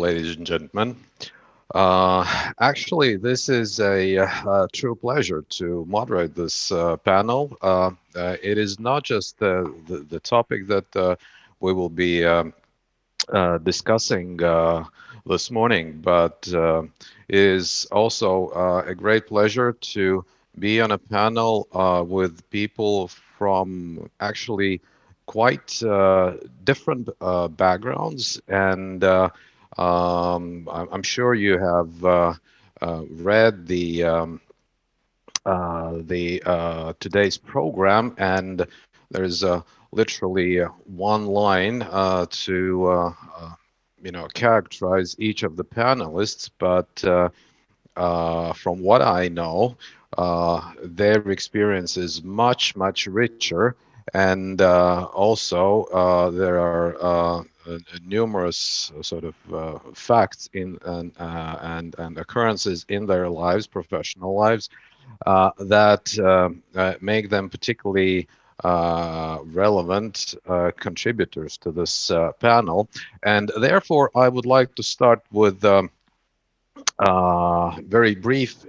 ladies and gentlemen. Uh, actually, this is a, a, true pleasure to moderate this uh, panel. Uh, uh it is not just the, the, topic that uh, we will be um, uh, discussing this morning, but is also a great pleasure to be on a panel with people from actually quite different backgrounds and um, I'm sure you have uh, uh, read the um, uh, the uh, today's program, and there's literally one line uh, to uh, you know characterize each of the panelists. But from what I know, their experience is much much richer, and also there are uh, numerous uh, sort of uh, facts in and, and and occurrences in their lives, professional lives, that make them particularly uh, relevant uh, contributors to this uh, panel. And therefore, I would like to start with um, a very brief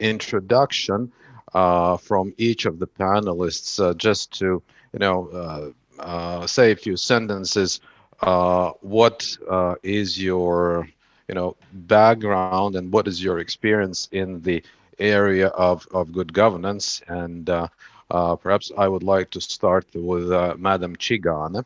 introduction from each of the panelists, just to, you know, say a few sentences uh, what uh, is your you know background and what is your experience in the area of, of good governance and uh, uh perhaps I would like to start with uh, Madam Čigāne.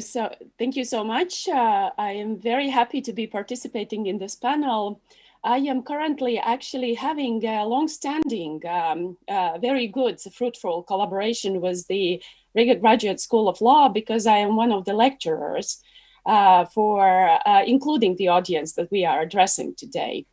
So thank you so much. Uh, I am very happy to be participating in this panel. I am currently actually having a long-standing, um, uh, very good, fruitful collaboration with the Riga Graduate School of Law because I am one of the lecturers uh, for uh, including the audience that we are addressing today.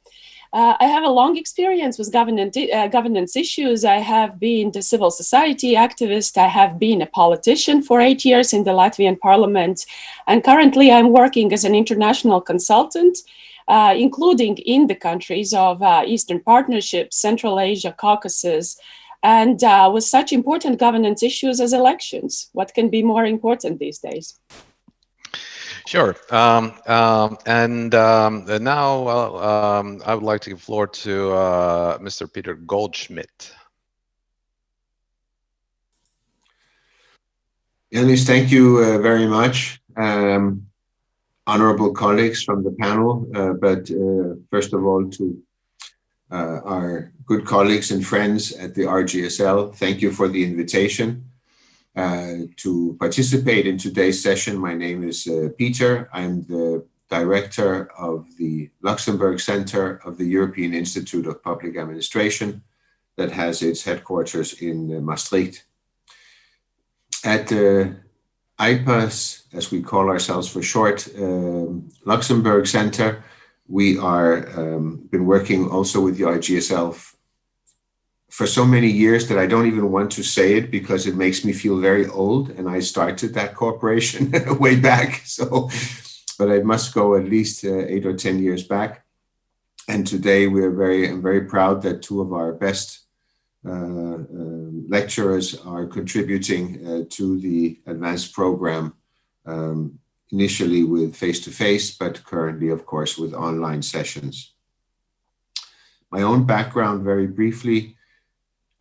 Uh, I have a long experience with governance, uh, governance issues. I have been the civil society activist. I have been a politician for eight years in the Latvian parliament. And currently I'm working as an international consultant uh, including in the countries of uh, Eastern Partnership, Central Asia, Caucasus, and uh, with such important governance issues as elections. What can be more important these days? Sure. Um, um, and um, now um, I would like to give the floor to uh, Mr. Peter Goldschmidt. Yanis, thank you uh, very much. Um, honorable colleagues from the panel, uh, but uh, first of all to uh, our good colleagues and friends at the RGSL, thank you for the invitation uh, to participate in today's session. My name is uh, Peter. I'm the director of the Luxembourg Center of the European Institute of Public Administration that has its headquarters in uh, Maastricht. At EIPA's, as we call ourselves for short, um, Luxembourg Center. We are um, been working also with the RGSL for so many years that I don't even want to say it because it makes me feel very old. And I started that corporation way back. So, but I must go at least uh, eight or 10 years back. And today we are very, I'm very proud that two of our best lecturers are contributing uh, to the advanced program um, initially with face-to-face, -face, but currently, of course, with online sessions. My own background, very briefly,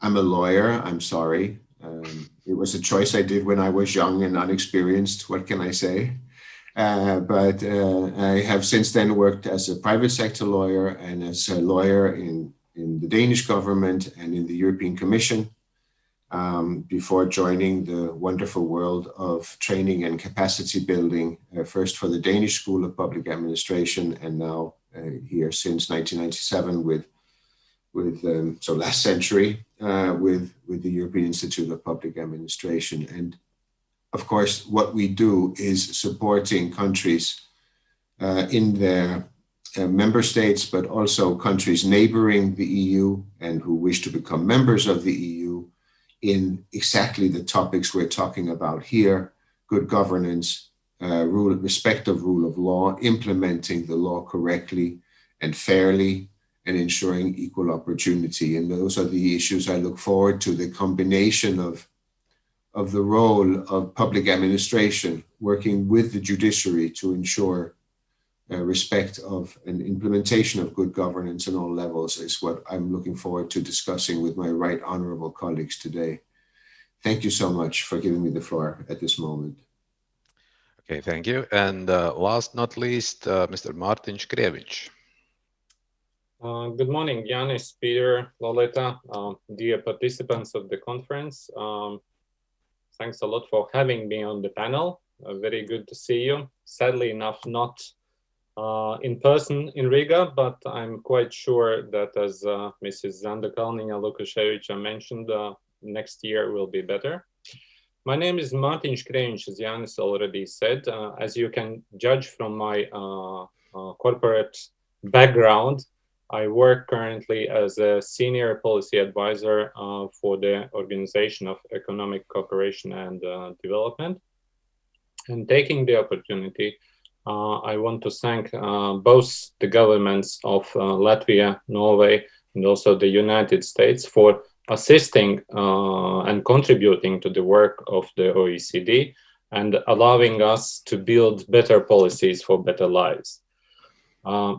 I'm a lawyer, I'm sorry. Um, it was a choice I did when I was young and unexperienced, what can I say? Uh, but uh, I have since then worked as a private sector lawyer and as a lawyer in in the Danish government and in the European Commission um, before joining the wonderful world of training and capacity building, uh, first for the Danish School of Public Administration and now uh, here since 1997 with, with um, so last century, uh, with, with the European Institute of Public Administration. And of course, what we do is supporting countries uh, in their uh, member states, but also countries neighboring the EU and who wish to become members of the EU in exactly the topics we're talking about here, good governance, uh, rule, respect of rule of law, implementing the law correctly and fairly, and ensuring equal opportunity. And those are the issues I look forward to, the combination of, of the role of public administration working with the judiciary to ensure uh, respect of an implementation of good governance on all levels is what I'm looking forward to discussing with my right honorable colleagues today. Thank you so much for giving me the floor at this moment. Okay, thank you. And uh, last not least, uh, Mr. Martins Krieviņš. Uh, good morning, Yanis, Peter, Lolita, uh, dear participants of the conference. Um, thanks a lot for having me on the panel. Uh, very good to see you. Sadly enough, not uh, in person in Riga, but I'm quite sure that as uh, Mrs. Zanda Kalniņa-Lukaševica mentioned, uh, next year will be better. My name is Martins Krieviņš, as Yanis already said. Uh, as you can judge from my uh, corporate background, I work currently as a senior policy advisor for the Organization of Economic Cooperation and Development. And taking the opportunity I want to thank uh, both the governments of uh, Latvia, Norway, and also the United States for assisting and contributing to the work of the OECD and allowing us to build better policies for better lives. Uh,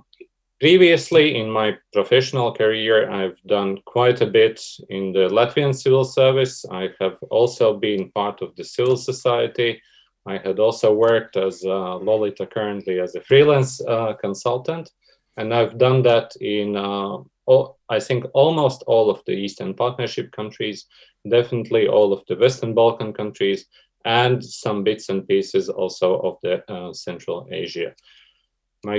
previously, in my professional career, I've done quite a bit in the Latvian civil service. I have also been part of the civil society I had also worked as uh, Lolita currently as a freelance uh, consultant, and I've done that in uh, all, I think almost all of the Eastern Partnership countries, definitely all of the Western Balkan countries, and some bits and pieces also of the uh, Central Asia. My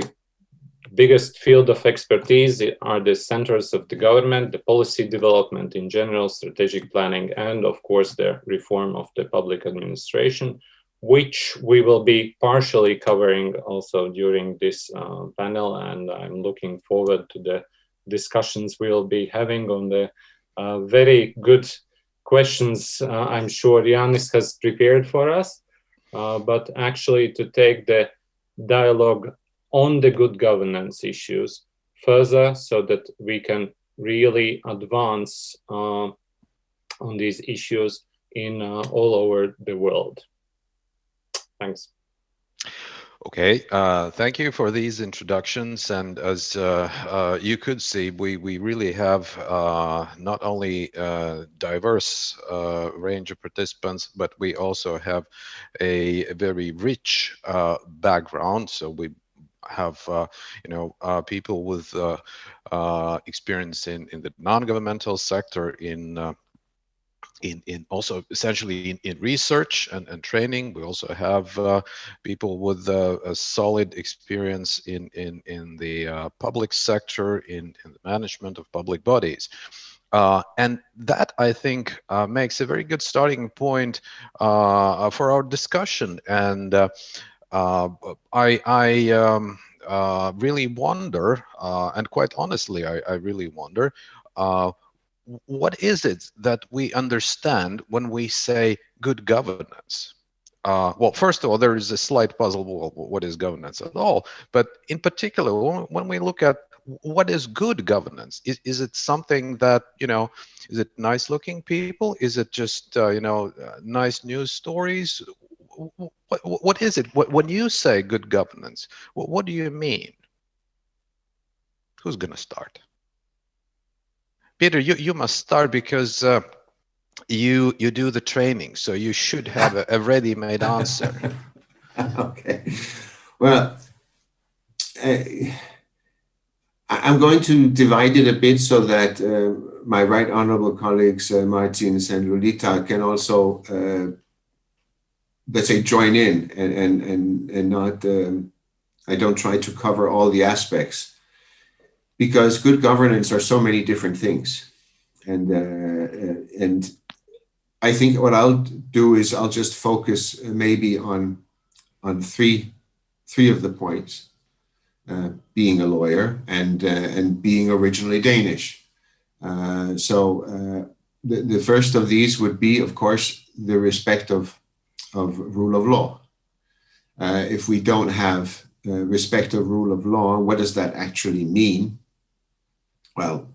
biggest field of expertise are the centers of the government, the policy development in general, strategic planning, and of course the reform of the public administration which we will be partially covering also during this uh, panel. And I'm looking forward to the discussions we'll be having on the uh, very good questions uh, I'm sure Yanis has prepared for us, uh, but actually to take the dialogue on the good governance issues further so that we can really advance uh, on these issues in uh, all over the world. Thanks. Okay, uh, thank you for these introductions. And as uh, uh, you could see, we, we really have uh, not only uh, diverse uh, range of participants, but we also have a, a very rich background. So we have, you know, people with experience in, in the non-governmental sector, in in, in also essentially in, in research and, and training. We also have uh, people with uh, a solid experience in, in, in the uh, public sector, in, in the management of public bodies. Uh, and that, I think, uh, makes a very good starting point uh, for our discussion. And I, I um, really wonder, and quite honestly, I, I really wonder, what is it that we understand when we say good governance? Uh, well, first of all, there is a slight puzzle. Well, what is governance at all? But in particular, when we look at what is good governance, is, is it something that, you know, is it nice looking people? Is it just, uh, you know, uh, nice news stories? What, what is it? When you say good governance, what, what do you mean? Who's going to start? Peter, you, you must start because uh, you you do the training, so you should have a, a ready-made answer. okay. Well, uh, I'm going to divide it a bit so that uh, my right honorable colleagues, uh, Martins and Lolita, can also, uh, let's say, join in and, and, and, and not, um, I don't try to cover all the aspects because good governance are so many different things. And, uh, and I think what I'll do is I'll just focus maybe on, on three, three of the points. Uh, being a lawyer and, uh, and being originally Danish. Uh, so uh, the, the first of these would be, of course, the respect of, of rule of law. Uh, if we don't have respect of rule of law, what does that actually mean? Well,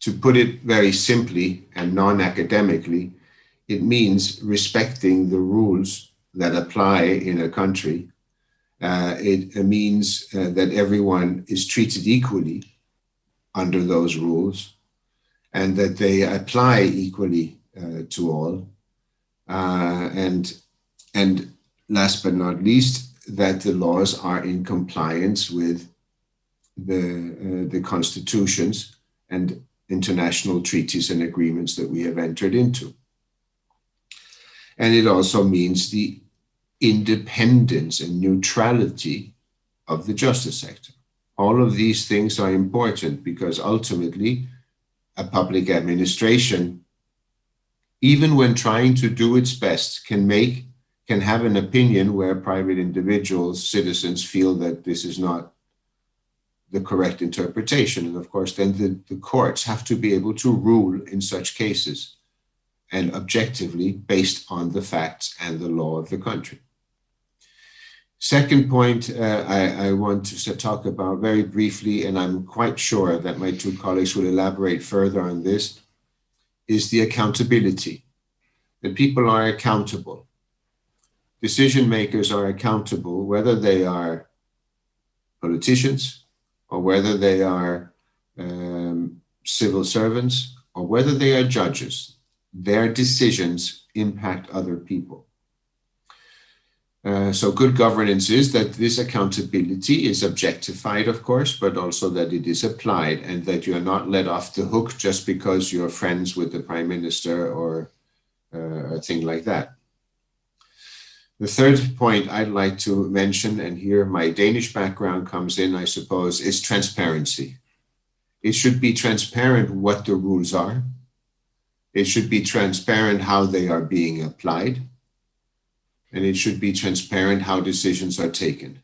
to put it very simply and non-academically, it means respecting the rules that apply in a country. Uh, it, means uh, that everyone is treated equally under those rules and that they apply equally uh, to all. Uh, and, and last but not least, that the laws are in compliance with the, uh, the constitutions and international treaties and agreements that we have entered into. And it also means the independence and neutrality of the justice sector. All of these things are important because ultimately a public administration, even when trying to do its best, can make can have an opinion where private individuals, citizens feel that this is not the correct interpretation. And of course, then the, the courts have to be able to rule in such cases and objectively based on the facts and the law of the country. Second point uh, I, I, want to talk about very briefly, and I'm quite sure that my two colleagues will elaborate further on this, is the accountability. The people are accountable. Decision makers are accountable, whether they are politicians, or whether they are um, civil servants or whether they are judges, their decisions impact other people. Uh, so good governance is that this accountability is objectified, of course, but also that it is applied and that you are not let off the hook just because you're friends with the prime minister or uh, a thing like that. The third point I'd like to mention, and here my Danish background comes in, I suppose, is transparency. It should be transparent what the rules are. It should be transparent how they are being applied. And it should be transparent how decisions are taken.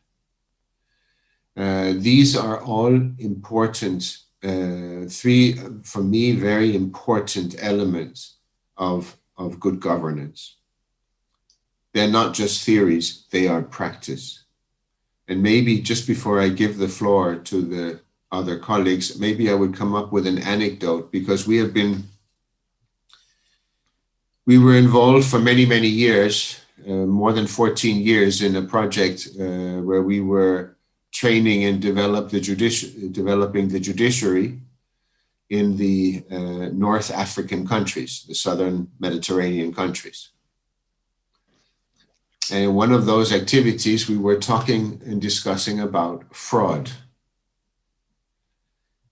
Uh, these are all important, uh, three, for me, very important elements of, of good governance. They're not just theories, they are practice. And maybe just before I give the floor to the other colleagues, maybe I would come up with an anecdote because we have been, we were involved for many, many years, uh, more than 14 years in a project uh, where we were training and develop the developing the judiciary in the uh, North African countries, the Southern Mediterranean countries. And one of those activities, we were talking and discussing about fraud.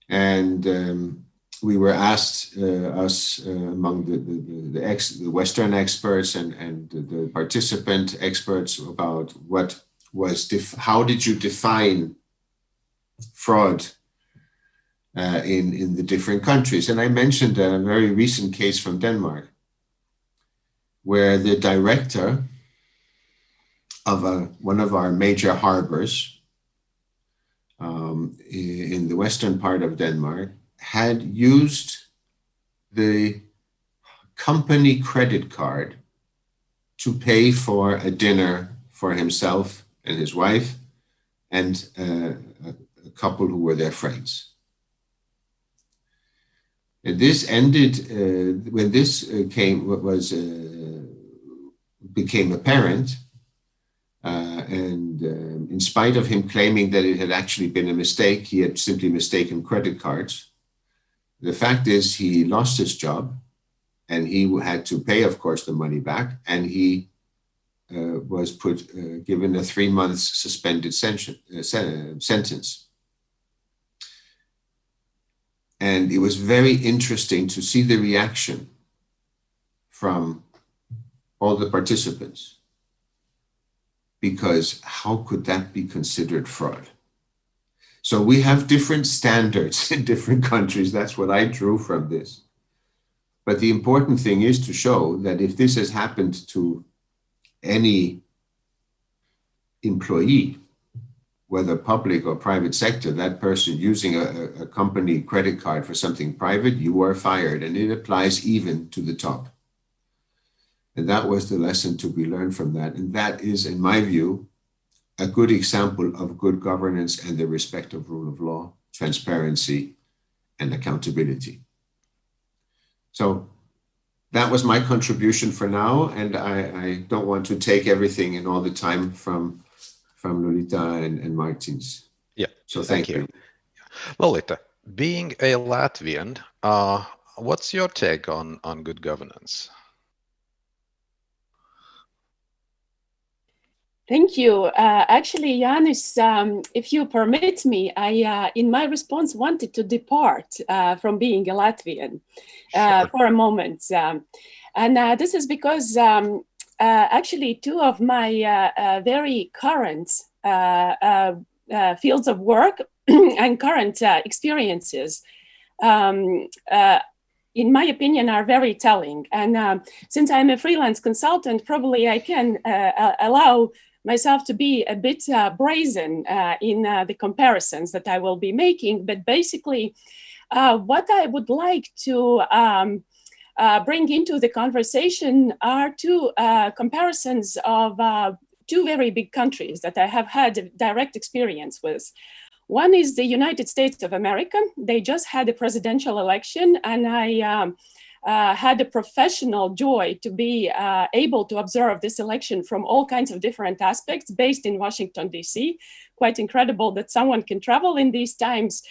And um, we were asked, uh, us uh, among the, the, the, ex, the, Western experts and, and the participant experts about what was, how did you define fraud uh, in, in the different countries? And I mentioned a very recent case from Denmark where the director of a, one of our major harbors um, in the western part of Denmark had used the company credit card to pay for a dinner for himself and his wife and uh, a couple who were their friends. And this ended uh, when this uh, came was uh, became apparent uh, and um, in spite of him claiming that it had actually been a mistake, he had simply mistaken credit cards. The fact is he lost his job and he had to pay, of course, the money back. And he uh, was put, uh, given a three months suspended uh, sentence. And it was very interesting to see the reaction from all the participants because how could that be considered fraud? So we have different standards in different countries. That's what I drew from this. But the important thing is to show that if this has happened to any employee, whether public or private sector, that person using a, a, company credit card for something private, you are fired. And it applies even to the top. And that was the lesson to be learned from that. And that is, in my view, a good example of good governance and the respect of rule of law, transparency, and accountability. So that was my contribution for now, and I, I, don't want to take everything and all the time from from Lolita and, and Martins. Yeah. So thank, thank you. you. Lolita, being a Latvian, uh, what's your take on on good governance? Thank you. Uh, actually, Janis, um, if you permit me, I, uh, in my response, wanted to depart uh, from being a Latvian uh, sure. for a moment. Um, and uh, this is because um, uh, actually two of my very current fields of work and current experiences um, in my opinion, are very telling. And um, since I'm a freelance consultant, probably I can uh, allow myself to be a bit uh, brazen uh, in uh, the comparisons that I will be making, but basically what I would like to um, bring into the conversation are two comparisons of two very big countries that I have had direct experience with. One is the United States of America. They just had a presidential election and I um, had a professional joy to be uh, able to observe this election from all kinds of different aspects based in Washington, DC. Quite incredible that someone can travel in these times.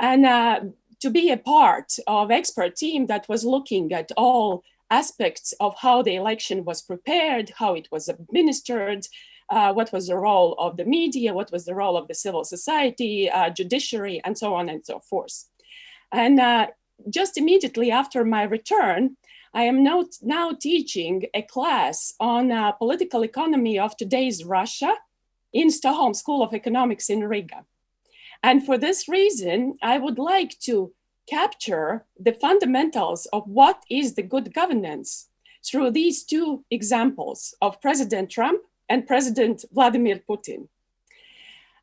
And uh, to be a part of expert team that was looking at all aspects of how the election was prepared, how it was administered, uh, what was the role of the media, what was the role of the civil society, uh, judiciary, and so on and so forth. And uh, just immediately after my return, I am now, now teaching a class on uh, political economy of today's Russia in Stockholm School of Economics in Riga. And for this reason, I would like to capture the fundamentals of what is the good governance through these two examples of President Trump and President Vladimir Putin.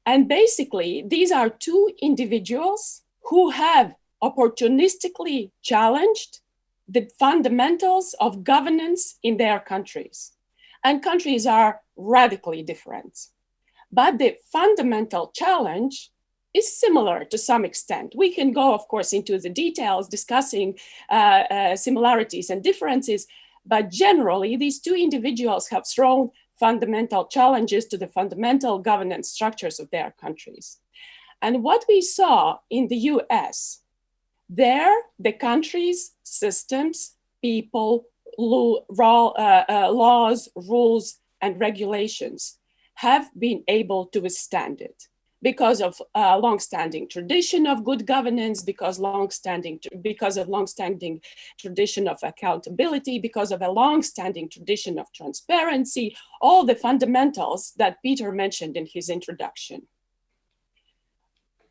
And basically, these are two individuals who have opportunistically challenged the fundamentals of governance in their countries. And countries are radically different. But the fundamental challenge is similar to some extent. We can go, of course, into the details discussing uh, uh, similarities and differences, but generally, these two individuals have thrown fundamental challenges to the fundamental governance structures of their countries. And what we saw in the US there, the country's systems, people, uh, uh, laws, rules, and regulations have been able to withstand it because of uh, long-standing tradition of good governance, because long-standing because of long-standing tradition of accountability, because of a long-standing tradition of transparency, all the fundamentals that Peter mentioned in his introduction.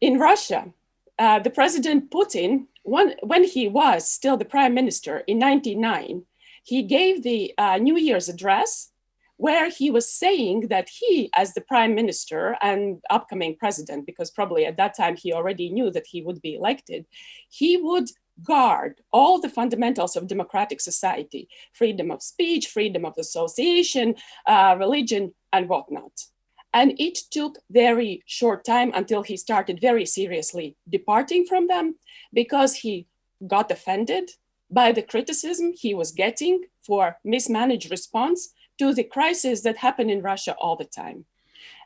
In Russia, uh, the President Putin, when, when he was still the prime minister in 99, he gave the uh, New Year's address where he was saying that he, as the prime minister and upcoming president, because probably at that time he already knew that he would be elected, he would guard all the fundamentals of democratic society, freedom of speech, freedom of association, uh, religion, and whatnot. And it took very short time until he started very seriously departing from them because he got offended by the criticism he was getting for mismanaged response to the crisis that happened in Russia all the time.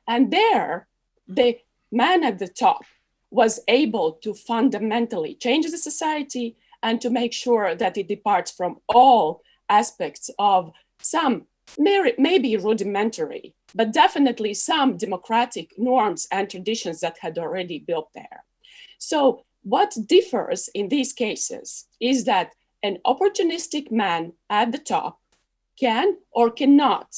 And there, the man at the top was able to fundamentally change the society and to make sure that it departs from all aspects of some maybe rudimentary, but definitely some democratic norms and traditions that had already built there. So what differs in these cases is that an opportunistic man at the top can or cannot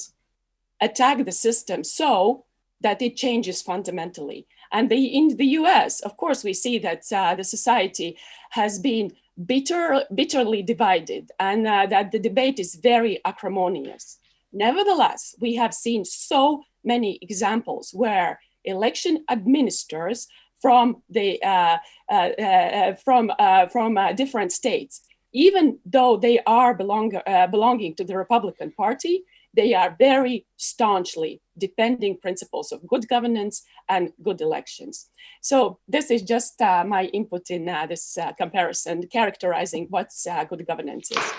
attack the system so that it changes fundamentally. And the, in the US, of course, we see that uh, the society has been bitter, bitterly divided and uh, that the debate is very acrimonious. Nevertheless, we have seen so many examples where election administrators from the uh, uh, uh, from uh, from uh, different states, even though they are belong uh, belonging to the Republican Party, they are very staunchly defending principles of good governance and good elections. So this is just my input in this comparison, characterizing what good governance is.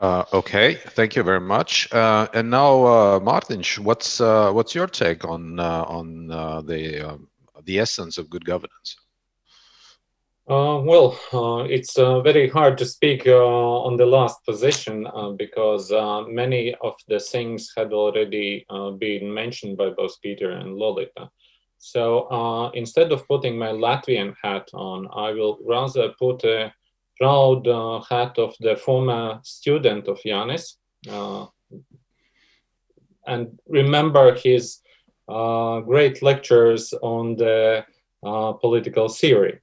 Uh, okay, thank you very much. Uh, and now, uh, Martin, what's uh, what's your take on uh, on uh, the um, the essence of good governance? well, it's very hard to speak on the last position because many of the things had already been mentioned by both Peter and Lolita. So instead of putting my Latvian hat on, I will rather put a proud uh, hat of the former student of Yanis uh, and remember his uh, great lectures on the political theory.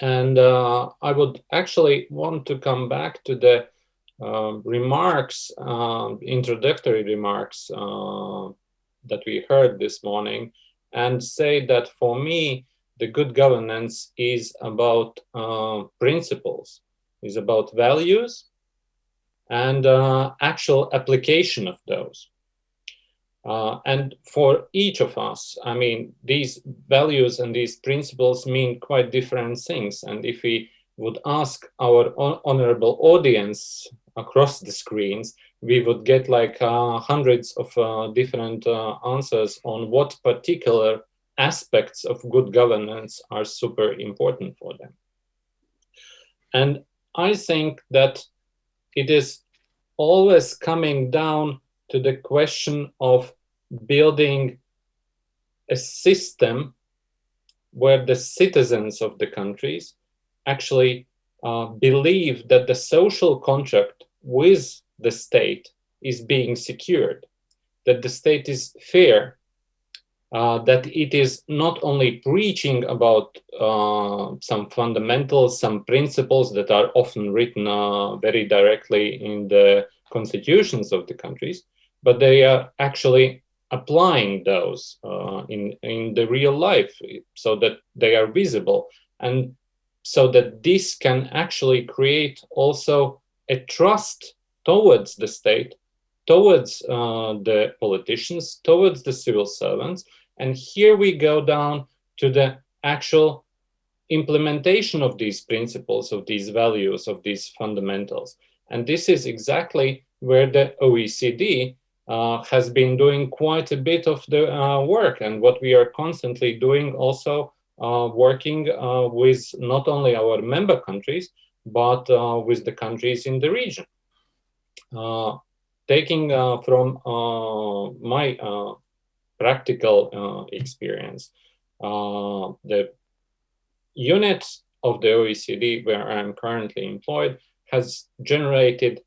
And I would actually want to come back to the uh, remarks, uh, introductory remarks uh, that we heard this morning, and say that for me, the good governance is about uh, principles, is about values and uh, actual application of those. Uh, and for each of us, I mean, these values and these principles mean quite different things. And if we would ask our honorable audience across the screens, we would get like uh, hundreds of uh, different uh, answers on what particular aspects of good governance are super important for them. And I think that it is always coming down to the question of building a system where the citizens of the countries actually uh, believe that the social contract with the state is being secured, that the state is fair uh, that it is not only preaching about uh, some fundamentals, some principles that are often written uh, very directly in the constitutions of the countries, but they are actually applying those uh, in, in the real life so that they are visible. And so that this can actually create also a trust towards the state, towards uh, the politicians, towards the civil servants, and here we go down to the actual implementation of these principles, of these values, of these fundamentals. And this is exactly where the OECD uh, has been doing quite a bit of the uh, work and what we are constantly doing also uh, working uh, with not only our member countries, but uh, with the countries in the region. Uh, taking from my practical uh, experience. Uh, the unit of the OECD where I'm currently employed has generated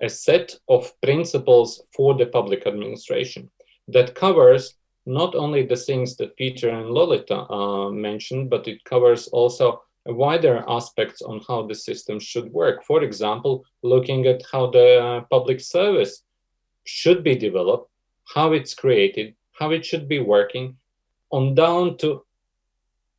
a set of principles for the public administration that covers not only the things that Peter and Lolita uh, mentioned, but it covers also wider aspects on how the system should work. For example, looking at how the public service should be developed, how it's created, how it should be working, on down to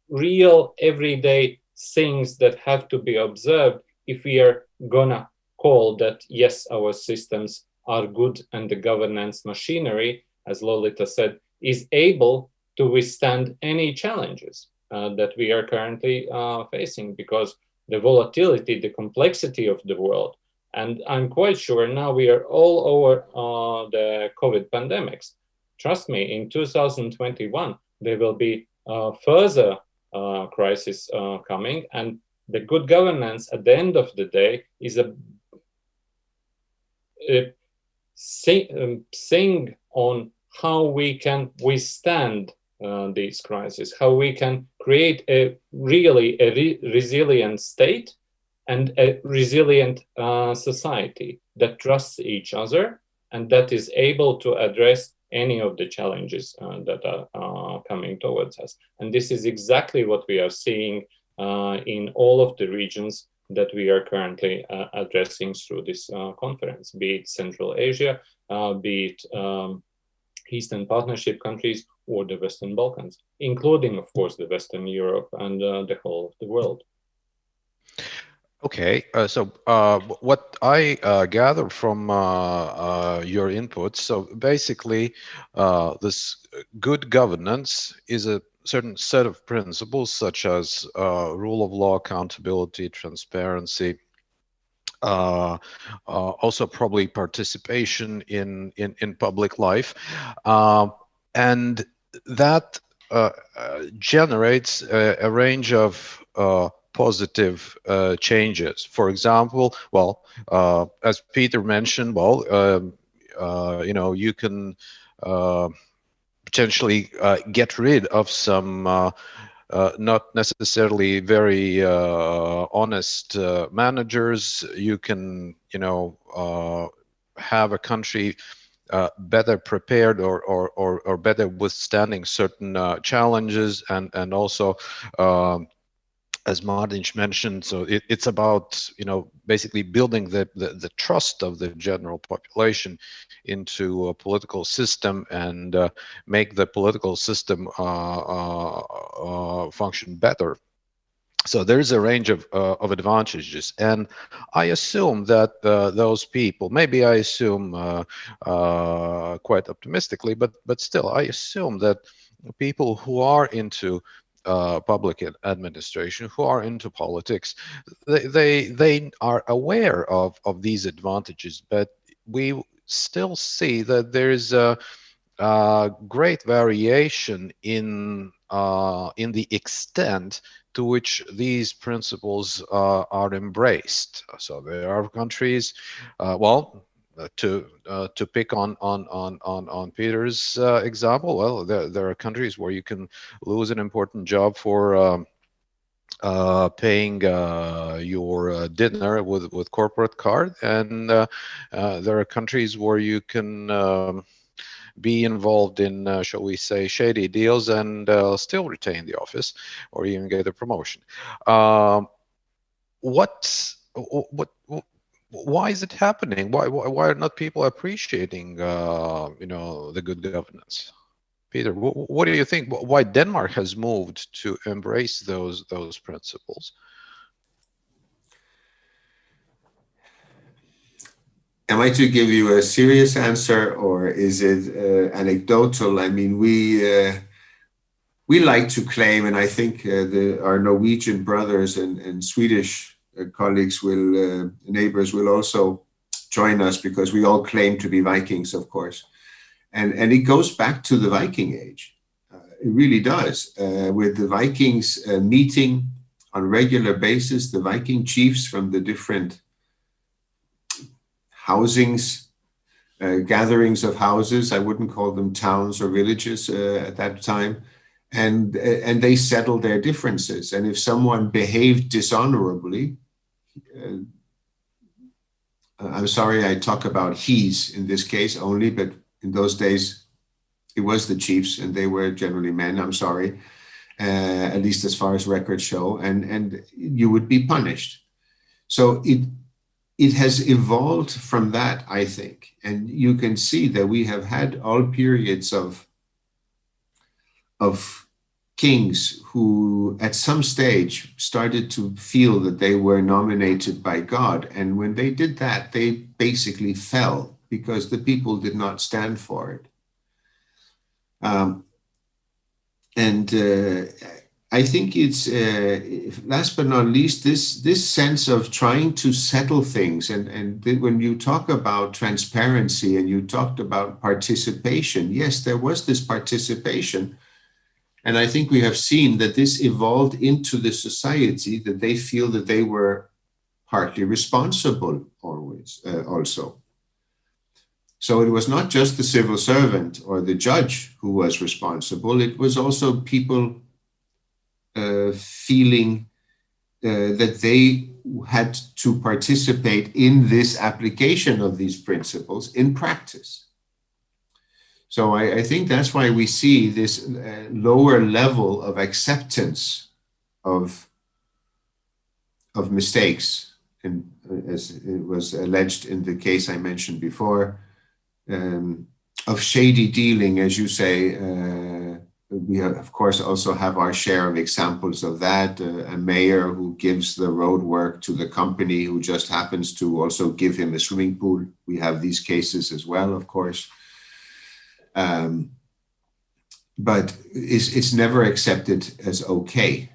real everyday things that have to be observed if we are gonna call that yes, our systems are good and the governance machinery, as Lolita said, is able to withstand any challenges uh, that we are currently uh, facing because the volatility, the complexity of the world, and I'm quite sure now we are all over uh, the COVID pandemics trust me, in 2021, there will be uh, further uh, crisis uh, coming. And the good governance at the end of the day is a, a sing, um, sing on how we can withstand uh, these crises, how we can create a really a re resilient state and a resilient uh, society that trusts each other and that is able to address any of the challenges uh, that are uh, coming towards us. And this is exactly what we are seeing uh, in all of the regions that we are currently uh, addressing through this uh, conference, be it Central Asia, uh, be it um, Eastern Partnership countries or the Western Balkans, including, of course, the Western Europe and the whole of the world. Okay, uh, so uh, what I uh, gather from uh, uh, your input, so basically, uh, this good governance is a certain set of principles such as rule of law, accountability, transparency, uh, uh, also probably participation in in, in public life, uh, and that generates a, a, range of uh, positive changes. For example, well, as Peter mentioned, well, um, you know, you can potentially get rid of some uh, not necessarily very uh, honest uh, managers. You can, you know, uh, have a country uh, better prepared or, or, or, or, better withstanding certain uh, challenges and, and also um, as Martin mentioned, so it, it's about you know basically building the, the, the trust of the general population into a political system and uh, make the political system uh, uh, uh function better. So there's a range of uh, of advantages, and I assume that uh, those people, maybe I assume quite optimistically, but but still, I assume that people who are into uh, public administration who are into politics, they, they, they are aware of, of these advantages, but we still see that there's a, a great variation in, uh, in the extent to which these principles uh, are embraced. So there are countries, uh, well, to uh, to pick on on on on on Peter's uh, example, well, there, there are countries where you can lose an important job for um, uh, paying uh, your uh, dinner with with corporate card, and there are countries where you can. Um, be involved in, shall we say, shady deals and still retain the office or even get a promotion. Um, what what why is it happening? Why, why, why are not people appreciating, uh, you know, the good governance? Peter, what, what, do you think? Why Denmark has moved to embrace those those principles? Am I to give you a serious answer, or is it uh, anecdotal? I mean, we uh, we like to claim, and I think uh, the, our Norwegian brothers and, and Swedish colleagues will, uh, neighbors will also join us because we all claim to be Vikings, of course. And, and it goes back to the Viking age. Uh, it really does. Uh, with the Vikings uh, meeting on regular basis, the Viking chiefs from the different housings, uh, gatherings of houses, I wouldn't call them towns or villages at that time, and, and they settled their differences. And if someone behaved dishonorably, uh, I'm sorry I talk about he's in this case only, but in those days it was the chiefs and they were generally men, I'm sorry, uh, at least as far as records show, and, and you would be punished. So it, it has evolved from that, I think. And you can see that we have had all periods of, of kings who at some stage started to feel that they were nominated by God. And when they did that, they basically fell because the people did not stand for it. Um, and uh, I think it's uh, last but not least this this sense of trying to settle things and and when you talk about transparency and you talked about participation yes there was this participation and I think we have seen that this evolved into the society that they feel that they were partly responsible always uh, also. So it was not just the civil servant or the judge who was responsible, it was also people uh, feeling uh, that they had to participate in this application of these principles in practice. So I, I think that's why we see this uh, lower level of acceptance of, of mistakes, and as it was alleged in the case I mentioned before, um, of shady dealing, as you say, uh, we have, of course also have our share of examples of that. Uh, a mayor who gives the road work to the company who just happens to also give him a swimming pool. We have these cases as well, of course. Um, but it's, it's never accepted as okay.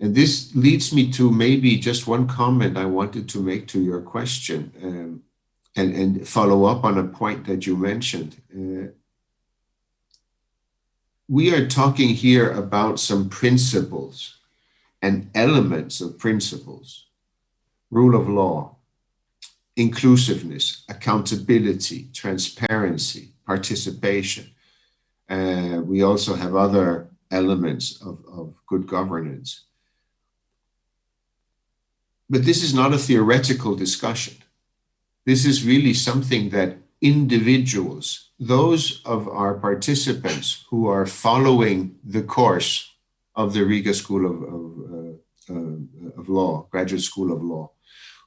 and this leads me to maybe just one comment I wanted to make to your question um, and, and follow up on a point that you mentioned. Uh, we are talking here about some principles and elements of principles, rule of law, inclusiveness, accountability, transparency, participation. Uh, we also have other elements of, of good governance. But this is not a theoretical discussion. This is really something that individuals, those of our participants who are following the course of the Riga School of, of, uh, uh, of Law, Graduate School of Law,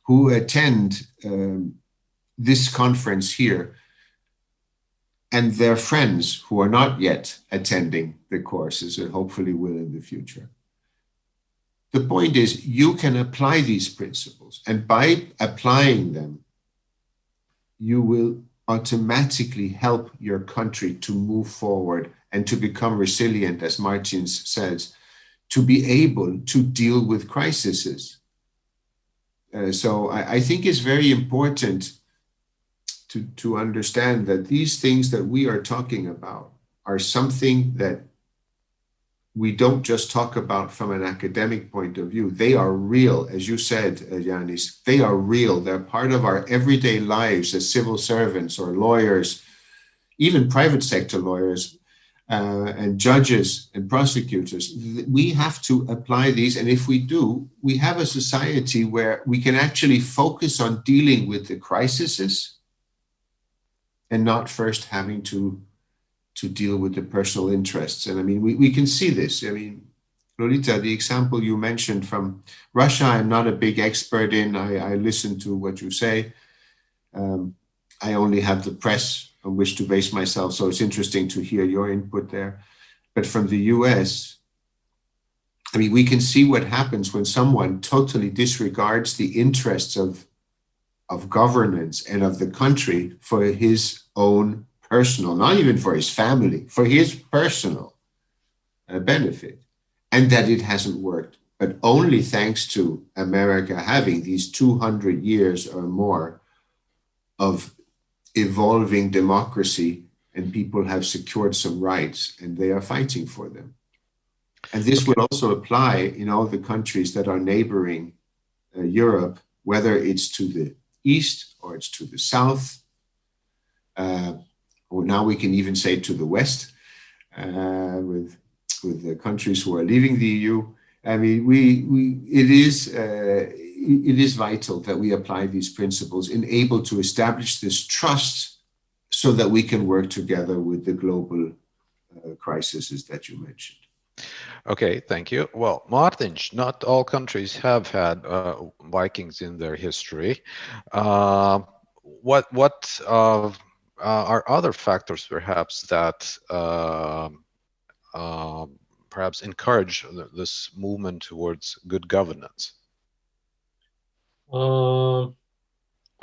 who attend um, this conference here and their friends who are not yet attending the courses and hopefully will in the future. The point is you can apply these principles and by applying them, you will automatically help your country to move forward and to become resilient, as Martins says, to be able to deal with crises. Uh, so I, I, think it's very important to, to understand that these things that we are talking about are something that we don't just talk about from an academic point of view. They are real, as you said, uh, Yanis, they are real. They're part of our everyday lives as civil servants or lawyers, even private sector lawyers uh, and judges and prosecutors. We have to apply these. And if we do, we have a society where we can actually focus on dealing with the crises and not first having to to deal with the personal interests. And I mean, we, we can see this. I mean, Lolita, the example you mentioned from Russia, I'm not a big expert in. I, I listen to what you say. Um, I only have the press on which to base myself, so it's interesting to hear your input there. But from the US, I mean, we can see what happens when someone totally disregards the interests of, of governance and of the country for his own personal, not even for his family, for his personal uh, benefit, and that it hasn't worked. But only thanks to America having these 200 years or more of evolving democracy and people have secured some rights and they are fighting for them. And this will also apply in all the countries that are neighboring uh, Europe, whether it's to the east or it's to the south. Uh, or now we can even say to the West, uh, with with the countries who are leaving the EU. I mean, we we it is uh, it is vital that we apply these principles and able to establish this trust, so that we can work together with the global uh, crises that you mentioned. Okay, thank you. Well, Martin, not all countries have had uh, Vikings in their history. Uh, what what uh, uh, are other factors perhaps that uh, uh, perhaps encourage this movement towards good governance? Uh,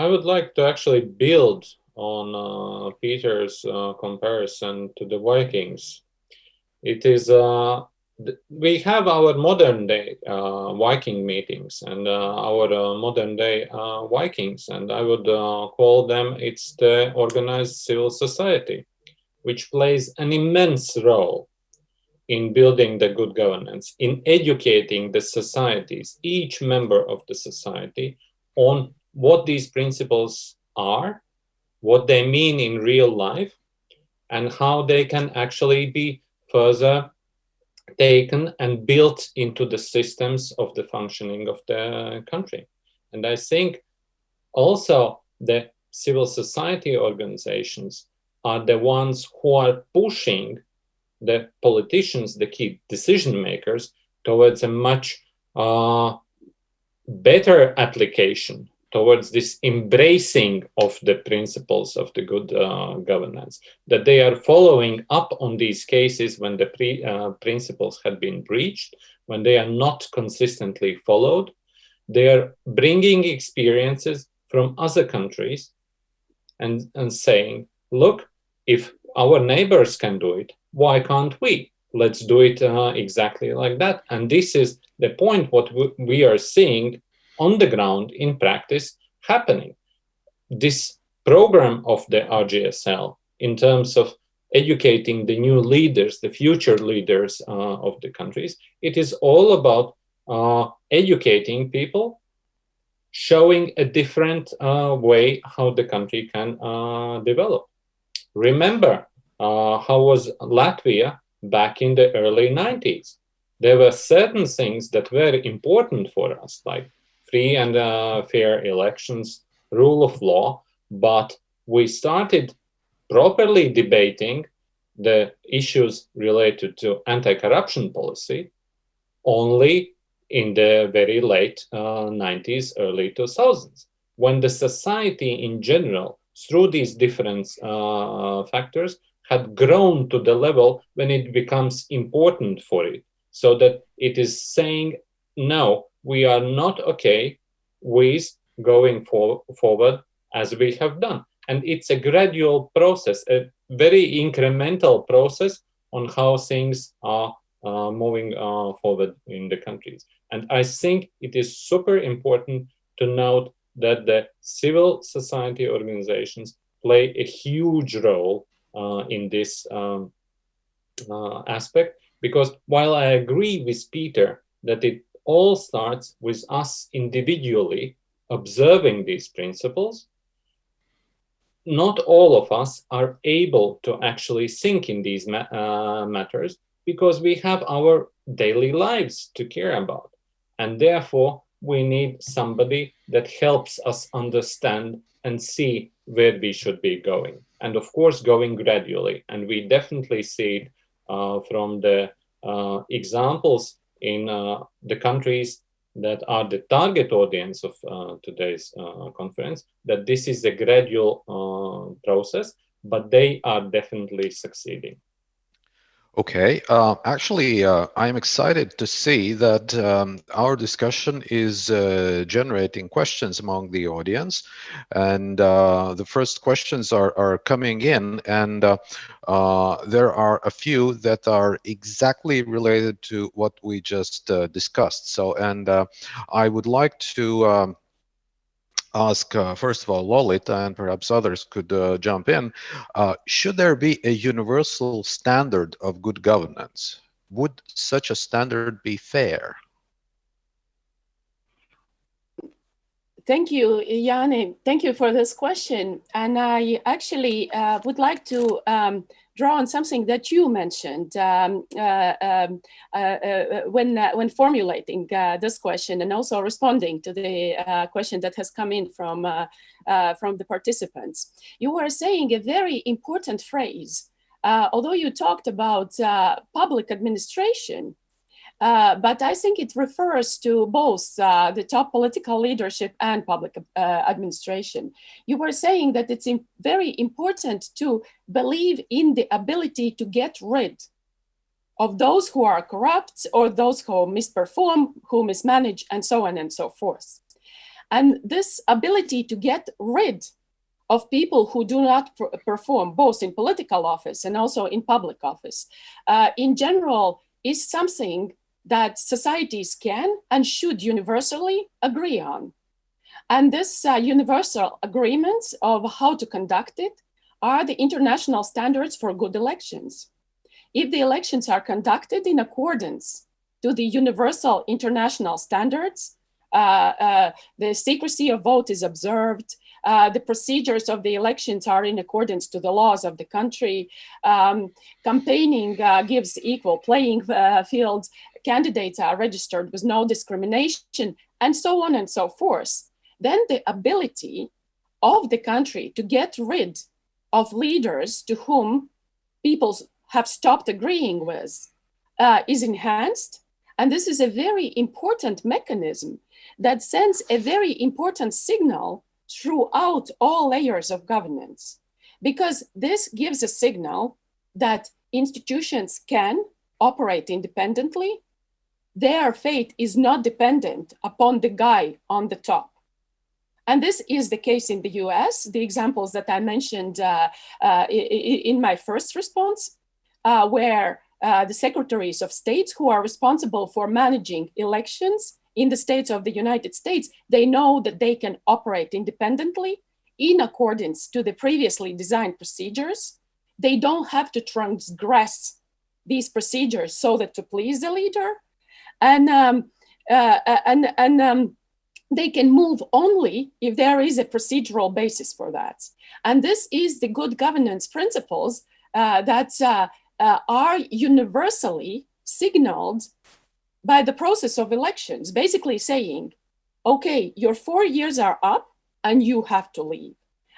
I would like to actually build on uh, Peter's uh, comparison to the Vikings. It is we have our modern day uh, Viking meetings and uh, our uh, modern day uh, Vikings, and I would uh, call them it's the organized civil society, which plays an immense role in building the good governance, in educating the societies, each member of the society, on what these principles are, what they mean in real life, and how they can actually be further taken and built into the systems of the functioning of the country. And I think also the civil society organizations are the ones who are pushing the politicians, the key decision makers, towards a much uh, better application towards this embracing of the principles of the good uh, governance, that they are following up on these cases when the pre, uh, principles had been breached, when they are not consistently followed. They are bringing experiences from other countries and, and saying, look, if our neighbors can do it, why can't we? let's do it uh, exactly like that. And this is the point what we are seeing on the ground in practice happening. This program of the RGSL in terms of educating the new leaders, the future leaders uh, of the countries, it is all about uh, educating people, showing a different uh, way how the country can uh, develop. Remember uh, how was Latvia back in the early 90s? There were certain things that were important for us, like free and uh, fair elections, rule of law, but we started properly debating the issues related to anti-corruption policy only in the very late uh, 90s, early 2000s, when the society in general, through these different uh, factors, had grown to the level when it becomes important for it, so that it is saying, no, we are not okay with going for, forward as we have done. And it's a gradual process, a very incremental process on how things are uh, moving uh, forward in the countries. And I think it is super important to note that the civil society organizations play a huge role in this um, uh, aspect, because while I agree with Peter that it all starts with us individually observing these principles, not all of us are able to actually think in these ma uh, matters because we have our daily lives to care about. And therefore, we need somebody that helps us understand and see where we should be going. And of course, going gradually. And we definitely see it uh, from the uh, examples in uh, the countries that are the target audience of uh, today's uh, conference, that this is a gradual uh, process, but they are definitely succeeding. Okay, uh, actually, uh, I'm excited to see that um, our discussion is uh, generating questions among the audience. And uh, the first questions are, are coming in, and uh, uh, there are a few that are exactly related to what we just discussed. So, and I would like to um, ask, uh, first of all, Lolita, and perhaps others could uh, jump in. Uh, should there be a universal standard of good governance? Would such a standard be fair? Thank you, Yanni. Thank you for this question. And I actually uh, would like to um, draw on something that you mentioned um, uh, um, uh, uh, when, when formulating this question and also responding to the question that has come in from, from the participants. You were saying a very important phrase. although you talked about public administration, uh, but I think it refers to both uh, the top political leadership and public uh, administration. You were saying that it's very important to believe in the ability to get rid of those who are corrupt or those who misperform, who mismanage, and so on and so forth. And this ability to get rid of people who do not perform both in political office and also in public office, uh, in general, is something that societies can and should universally agree on. And this uh, universal agreements of how to conduct it are the international standards for good elections. If the elections are conducted in accordance to the universal international standards, uh, uh, the secrecy of vote is observed, uh, the procedures of the elections are in accordance to the laws of the country. Um, campaigning uh, gives equal playing uh, fields. Candidates are registered with no discrimination, and so on and so forth. Then the ability of the country to get rid of leaders to whom people have stopped agreeing with uh, is enhanced. And this is a very important mechanism that sends a very important signal throughout all layers of governance, because this gives a signal that institutions can operate independently. Their fate is not dependent upon the guy on the top. And this is the case in the US. The examples that I mentioned uh, uh, in my first response, uh, where uh, the secretaries of states who are responsible for managing elections in the states of the United States, they know that they can operate independently in accordance to the previously designed procedures. They don't have to transgress these procedures so that to please the leader. And, um, uh, uh and, and um, they can move only if there is a procedural basis for that. And this is the good governance principles uh, that uh, uh, are universally signaled by the process of elections, basically saying, okay, your four years are up and you have to leave.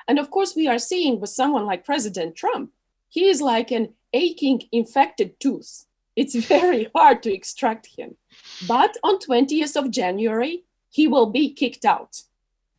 And of course, we are seeing with someone like President Trump, he is like an aching infected tooth. It's very hard to extract him. But on 20th of January, he will be kicked out.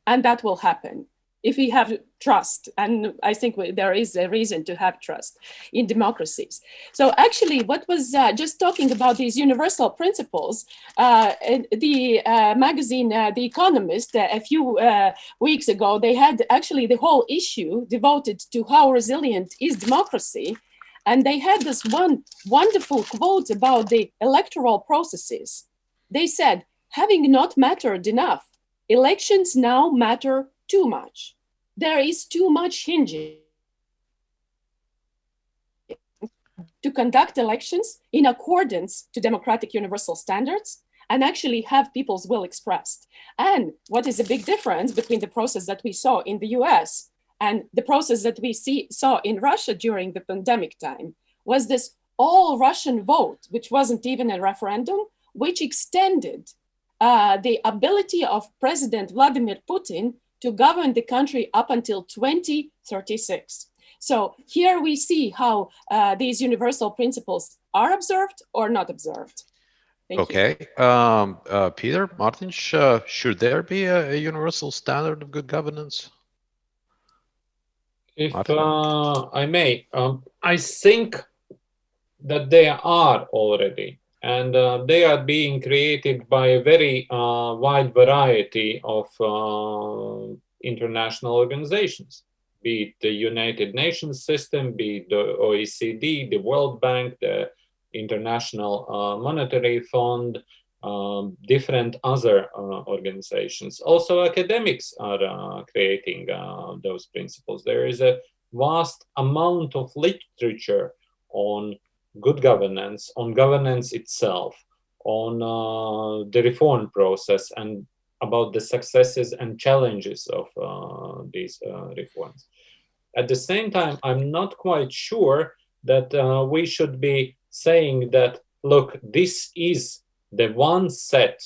And that will happen if we have trust. And I think there is a reason to have trust in democracies. So actually what was uh, just talking about these universal principles, uh, the uh, magazine, uh, The Economist, uh, a few uh, weeks ago, they had actually the whole issue devoted to how resilient is democracy. And they had this one wonderful quote about the electoral processes. They said, having not mattered enough, elections now matter too much. There is too much hinging to conduct elections in accordance to democratic universal standards and actually have people's will expressed. And what is a big difference between the process that we saw in the US and the process that we see, saw in Russia during the pandemic time was this all Russian vote, which wasn't even a referendum, which extended uh, the ability of President Vladimir Putin to govern the country up until 2036. So here we see how uh, these universal principles are observed or not observed. Thank okay, um, uh, Peter, Martin, uh, should there be a, a, universal standard of good governance? If uh, I may, um, I think that they are already and uh, they are being created by a very uh, wide variety of uh, international organizations, be it the United Nations system, be it the OECD, the World Bank, the International uh, Monetary Fund, um, different other uh, organizations. Also, academics are uh, creating those principles. There is a vast amount of literature on good governance, on governance itself, on uh, the reform process, and about the successes and challenges of uh, these uh, reforms. At the same time, I'm not quite sure that uh, we should be saying that, look, this is the one set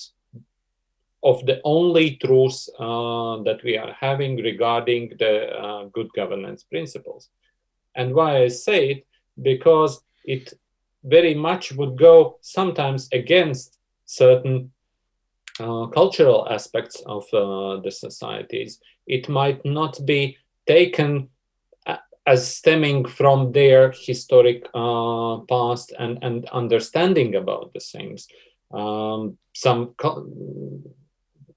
of the only truths uh, that we are having regarding the uh, good governance principles. And why I say it, because it very much would go sometimes against certain uh, cultural aspects of uh, the societies. It might not be taken uh, as stemming from their historic uh, past and, and understanding about the things. Um, some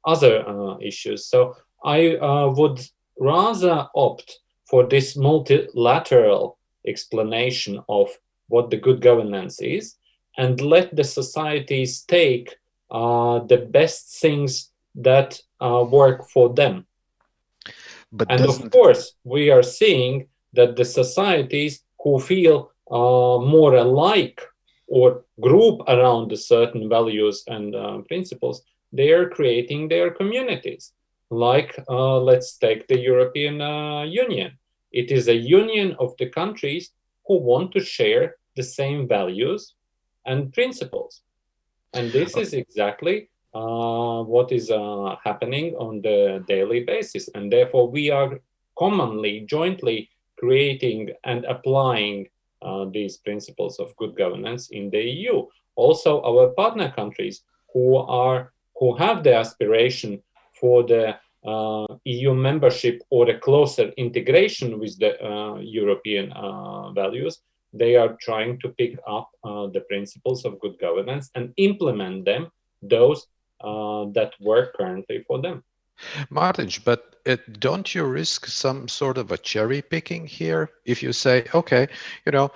other uh, issues. So I uh, would rather opt for this multilateral explanation of what the good governance is and let the societies take uh, the best things that uh, work for them. But and of course, we are seeing that the societies who feel uh, more alike or group around the certain values and uh, principles, they are creating their communities. Like, uh, let's take the European uh, Union. It is a union of the countries who want to share the same values and principles. And this is exactly uh, what is uh, happening on the daily basis. And therefore, we are commonly, jointly creating and applying uh, these principles of good governance in the EU. Also, our partner countries who are who have the aspiration for the uh, EU membership or a closer integration with the uh, European uh, values, they are trying to pick up uh, the principles of good governance and implement them, those that work currently for them. Martin, but it, don't you risk some sort of a cherry picking here if you say, okay, you know,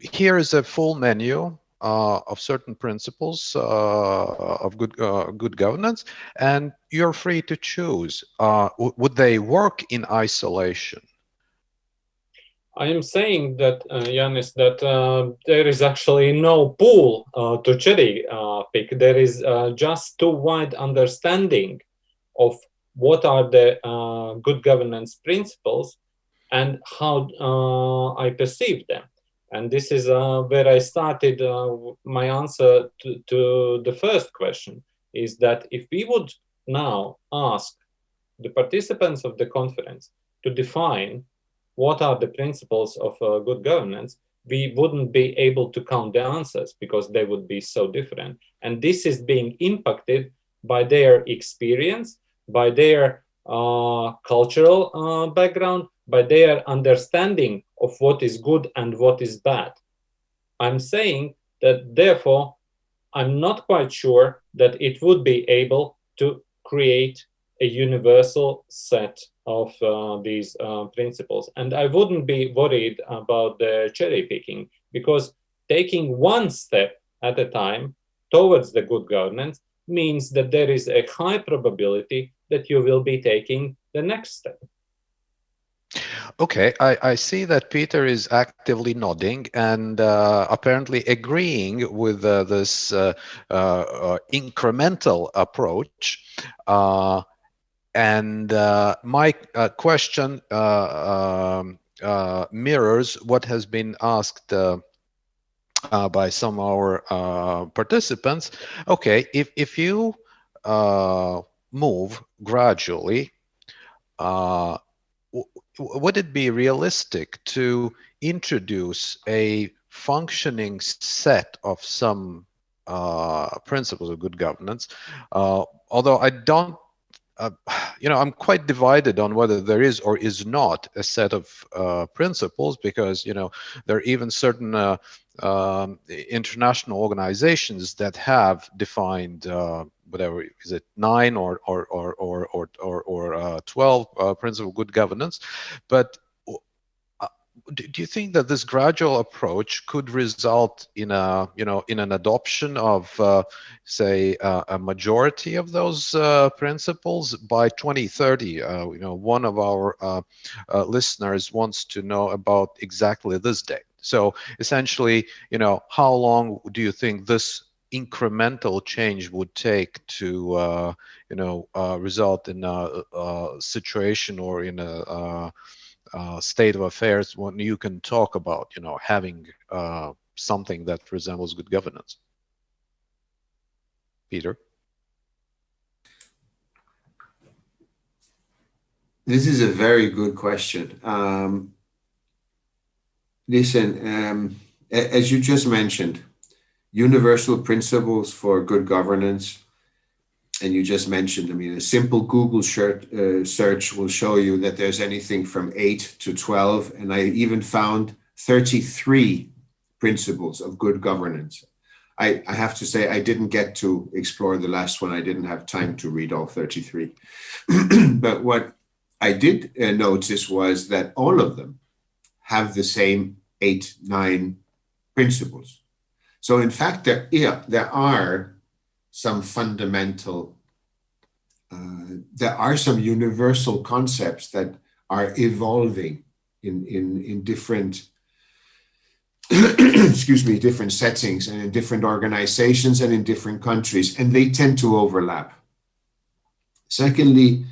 here is a full menu uh, of certain principles uh, of good uh, good governance, and you're free to choose. Uh, would they work in isolation? I am saying that, uh, that uh, there is actually no pool uh, to cherry uh, pick. There is uh, just too wide understanding of what are the uh, good governance principles and how I perceive them. And this is where I started my answer to, to the first question, is that if we would now ask the participants of the conference to define what are the principles of uh, good governance, we wouldn't be able to count the answers because they would be so different. And this is being impacted by their experience, by their uh, cultural uh, background, by their understanding of what is good and what is bad. I'm saying that therefore, I'm not quite sure that it would be able to create a universal set of uh, these uh, principles. And I wouldn't be worried about the cherry picking because taking one step at a time towards the good governance means that there is a high probability that you will be taking the next step. Okay, I, I see that Peter is actively nodding and uh, apparently agreeing with uh, this uh, uh incremental approach. Uh, and uh, my uh, question uh, um, uh, mirrors what has been asked uh, uh, by some of our participants. Okay, if, if you move gradually, would it be realistic to introduce a functioning set of some principles of good governance? although I don't uh, you know, I'm quite divided on whether there is or is not a set of uh, principles because, you know, there are even certain uh, um, international organizations that have defined uh, whatever is it nine or or or or or or, or uh, 12 uh, principles of good governance, but do you think that this gradual approach could result in a you know in an adoption of uh, say uh, a majority of those uh, principles by 2030 uh, you know one of our uh, uh, listeners wants to know about exactly this date so essentially you know how long do you think this incremental change would take to you know result in a, a, situation or in a uh, state of affairs when you can talk about, you know, having uh, something that resembles good governance? Peter? This is a very good question. Um, listen, um, as you just mentioned, universal principles for good governance and you just mentioned, I mean, a simple Google search, uh, search will show you that there's anything from 8 to 12, and I even found 33 principles of good governance. I, I have to say, I didn't get to explore the last one. I didn't have time to read all 33. but what I did uh, notice was that all of them have the same eight, nine principles. So in fact, there, yeah, there are some fundamental, uh, there are some universal concepts that are evolving in, in, in different, excuse me, different settings and in different organizations and in different countries, and they tend to overlap. Secondly,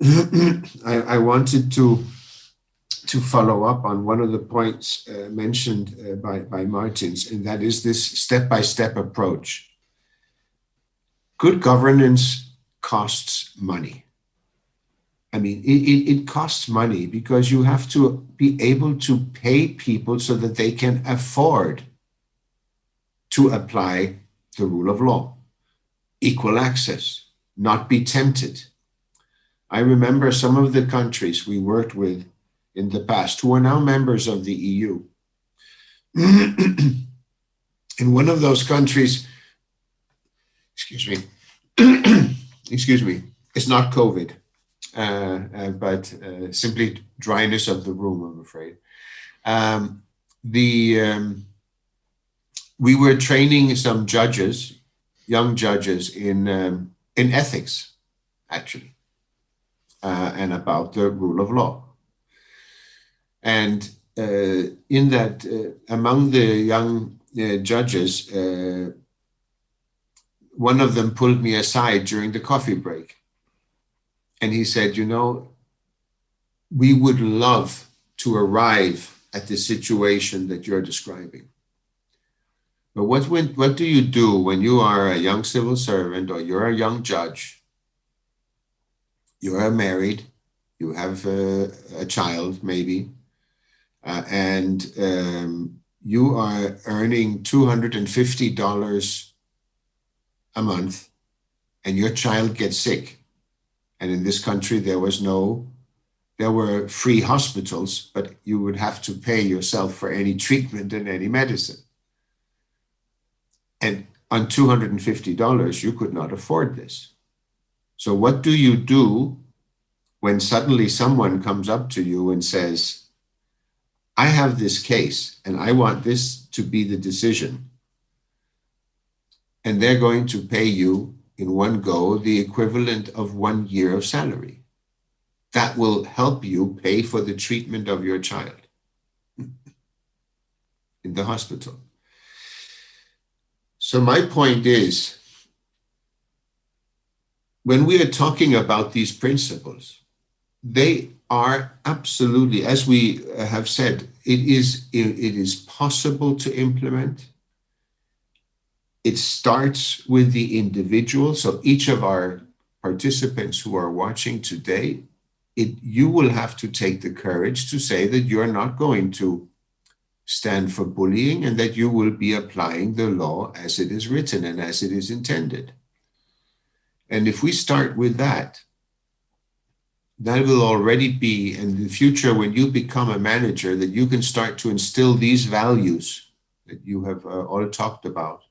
I, I, wanted to to follow up on one of the points uh, mentioned uh, by, by Martins, and that is this step-by-step -step approach good governance costs money. I mean, it, it, it, costs money because you have to be able to pay people so that they can afford to apply the rule of law, equal access, not be tempted. I remember some of the countries we worked with in the past who are now members of the EU. in one of those countries, excuse me, excuse me, it's not COVID, uh, uh, but uh, simply dryness of the room, I'm afraid. Um, the um, we were training some judges, young judges in um, in ethics, actually, uh, and about the rule of law. And uh, in that, uh, among the young uh, judges, one of them pulled me aside during the coffee break, and he said, "You know, we would love to arrive at the situation that you're describing." But what, when, what do you do when you are a young civil servant or you're a young judge? You are married, you have a, a child maybe, and um, you are earning $250 a month and your child gets sick. And in this country, there was no, there were free hospitals, but you would have to pay yourself for any treatment and any medicine. And on $250, you could not afford this. So what do you do when suddenly someone comes up to you and says, I have this case and I want this to be the decision. And they're going to pay you in one go the equivalent of one year of salary. That will help you pay for the treatment of your child in the hospital. So my point is, when we are talking about these principles, they are absolutely, as we have said, it is, it is possible to implement. It starts with the individual. So each of our participants who are watching today, it, you will have to take the courage to say that you're not going to stand for bullying and that you will be applying the law as it is written and as it is intended. And if we start with that, that will already be in the future when you become a manager that you can start to instill these values that you have uh, all talked about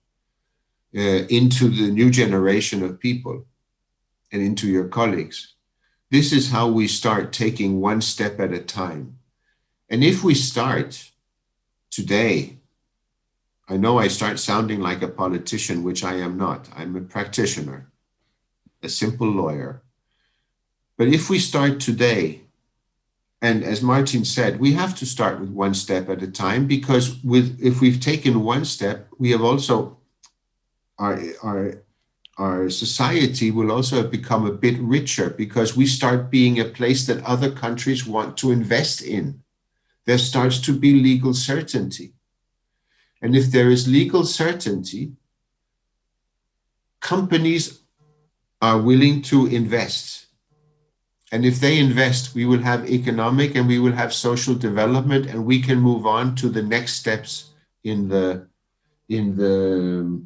uh, into the new generation of people and into your colleagues. This is how we start taking one step at a time. And if we start today, I know I start sounding like a politician, which I am not. I'm a practitioner, a simple lawyer. But if we start today, and as Martin said, we have to start with one step at a time because with if we've taken one step, we have also our our our society will also have become a bit richer because we start being a place that other countries want to invest in there starts to be legal certainty. And if there is legal certainty, companies are willing to invest. And if they invest, we will have economic and we will have social development and we can move on to the next steps in the in the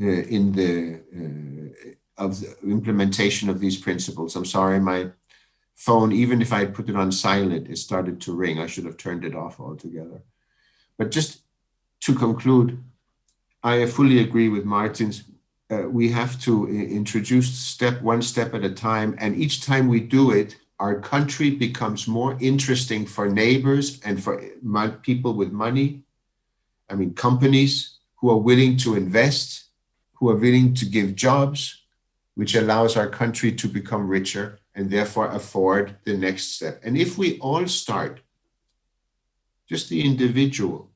uh, in the uh, of the implementation of these principles. I'm sorry, my phone, even if I put it on silent, it started to ring. I should have turned it off altogether. But just to conclude, I fully agree with Martin's. Uh, we have to introduce step one step at a time. And each time we do it, our country becomes more interesting for neighbors and for people with money. I mean, companies who are willing to invest, who are willing to give jobs, which allows our country to become richer and therefore afford the next step. And if we all start, just the individual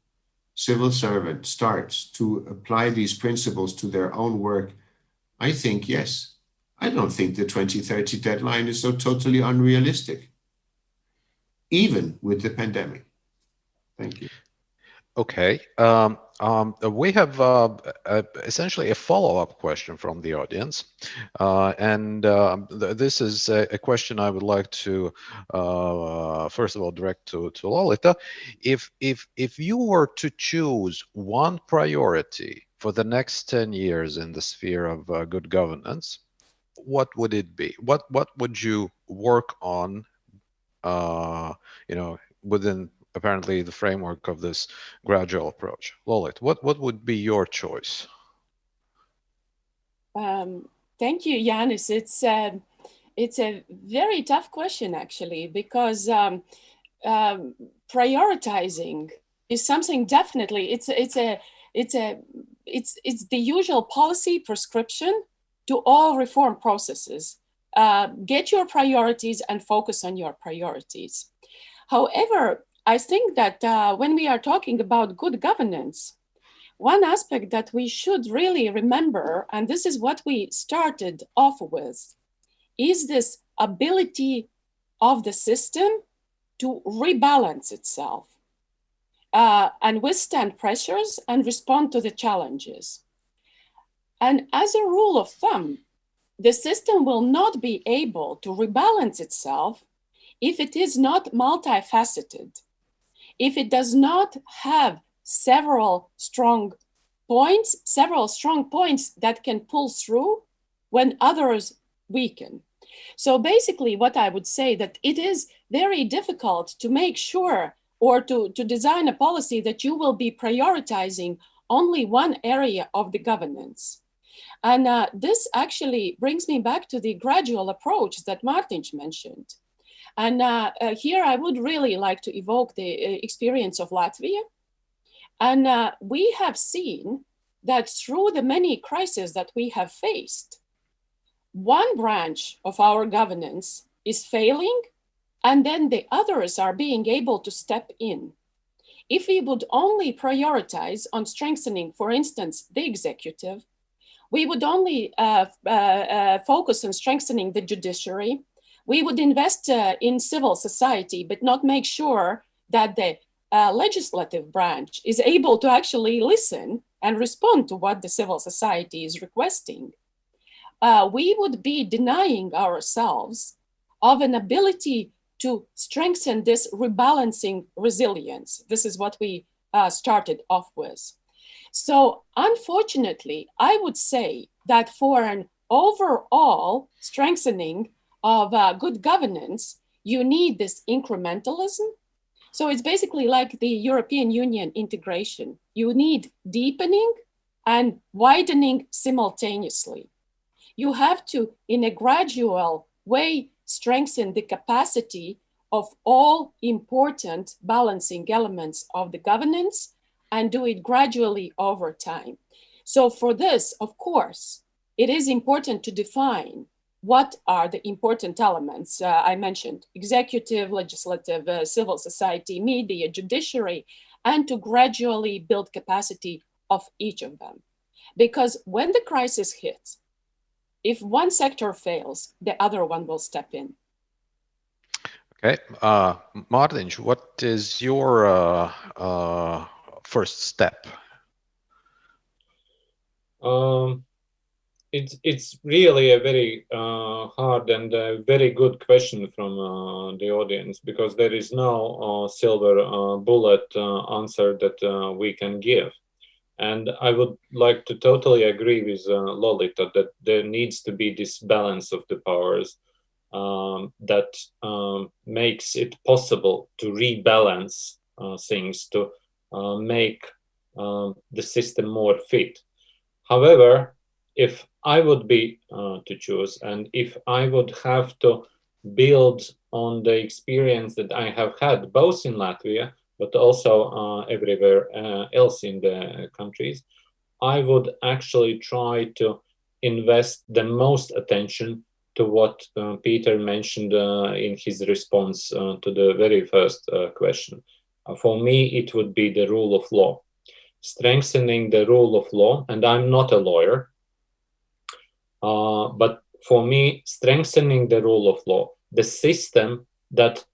civil servant starts to apply these principles to their own work, I think, yes, I don't think the 2030 deadline is so totally unrealistic, even with the pandemic. Thank you. Okay. Um, um, we have uh, a, essentially a follow-up question from the audience. Uh, and uh, th this is a, a, question I would like to, uh, first of all, direct to, to Lolita. If, if, if you were to choose one priority for the next 10 years in the sphere of uh, good governance, what would it be? What, what would you work on, uh, you know, within apparently the framework of this gradual approach. Lolit, what, what would be your choice? Um, thank you, Yanis. It's, uh, it's a very tough question, actually, because um, um, prioritizing is something definitely it's it's a it's a it's it's the usual policy prescription to all reform processes. Uh, get your priorities and focus on your priorities. However, I think that uh, when we are talking about good governance, one aspect that we should really remember, and this is what we started off with, is this ability of the system to rebalance itself uh, and withstand pressures and respond to the challenges. And as a rule of thumb, the system will not be able to rebalance itself if it is not multifaceted, if it does not have several strong points, several strong points that can pull through when others weaken. So basically what I would say that it is very difficult to make sure or to, to design a policy that you will be prioritizing only one area of the governance. And uh, this actually brings me back to the gradual approach that Martin mentioned. And uh, uh, here I would really like to evoke the uh, experience of Latvia. And uh, we have seen that through the many crises that we have faced, one branch of our governance is failing and then the others are being able to step in. If we would only prioritize on strengthening, for instance, the executive, we would only uh, uh, uh, focus on strengthening the judiciary. We would invest uh, in civil society, but not make sure that the uh, legislative branch is able to actually listen and respond to what the civil society is requesting. Uh, we would be denying ourselves of an ability to strengthen this rebalancing resilience. This is what we uh, started off with. So unfortunately, I would say that for an overall strengthening of uh, good governance, you need this incrementalism. So it's basically like the European Union integration. You need deepening and widening simultaneously. You have to, in a gradual way, strengthen the capacity of all important balancing elements of the governance and do it gradually over time. So for this, of course, it is important to define what are the important elements uh, I mentioned, executive, legislative, uh, civil society, media, judiciary, and to gradually build capacity of each of them. Because when the crisis hits, if one sector fails, the other one will step in. Okay, uh, Martin, what is your uh, uh, first step? Um, it's it's really a very uh, hard and a very good question from uh, the audience because there is no uh, silver uh, bullet uh, answer that uh, we can give. And I would like to totally agree with Lolita that there needs to be this balance of the powers um, that um, makes it possible to rebalance things to make um, the system more fit. However, if I would be uh, to choose and if I would have to build on the experience that I have had both in Latvia but also uh, everywhere uh, else in the countries, I would actually try to invest the most attention to what uh, Peter mentioned uh, in his response uh, to the very first question. for me, it would be the rule of law. Strengthening the rule of law, and I'm not a lawyer, but for me, strengthening the rule of law, the system that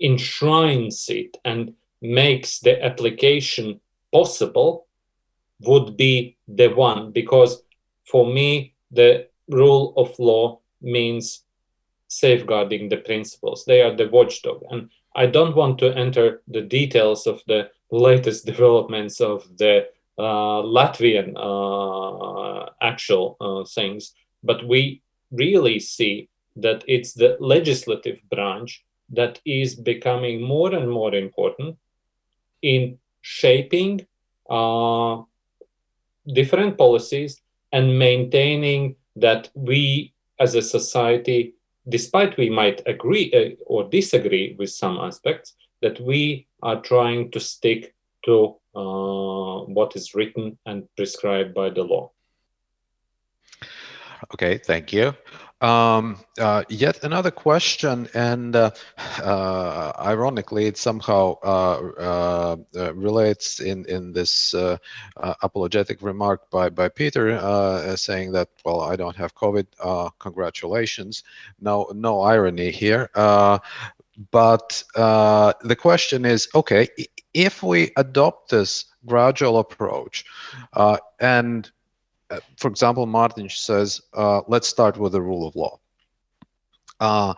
enshrines it and makes the application possible would be the one because for me the rule of law means safeguarding the principles. They are the watchdog. And I don't want to enter the details of the latest developments of the uh, Latvian uh, actual uh, things, but we really see that it's the legislative branch that is becoming more and more important in shaping uh, different policies and maintaining that we as a society, despite we might agree uh, or disagree with some aspects, that we are trying to stick to uh, what is written and prescribed by the law. Okay, thank you. Um, uh, yet another question, and uh, uh, ironically, it somehow uh, uh, relates in in this apologetic remark by by Peter, saying that well, I don't have COVID. congratulations. No, no irony here. but the question is, okay, if we adopt this gradual approach, and uh, for example, Martin says, uh, let's start with the rule of law. Uh,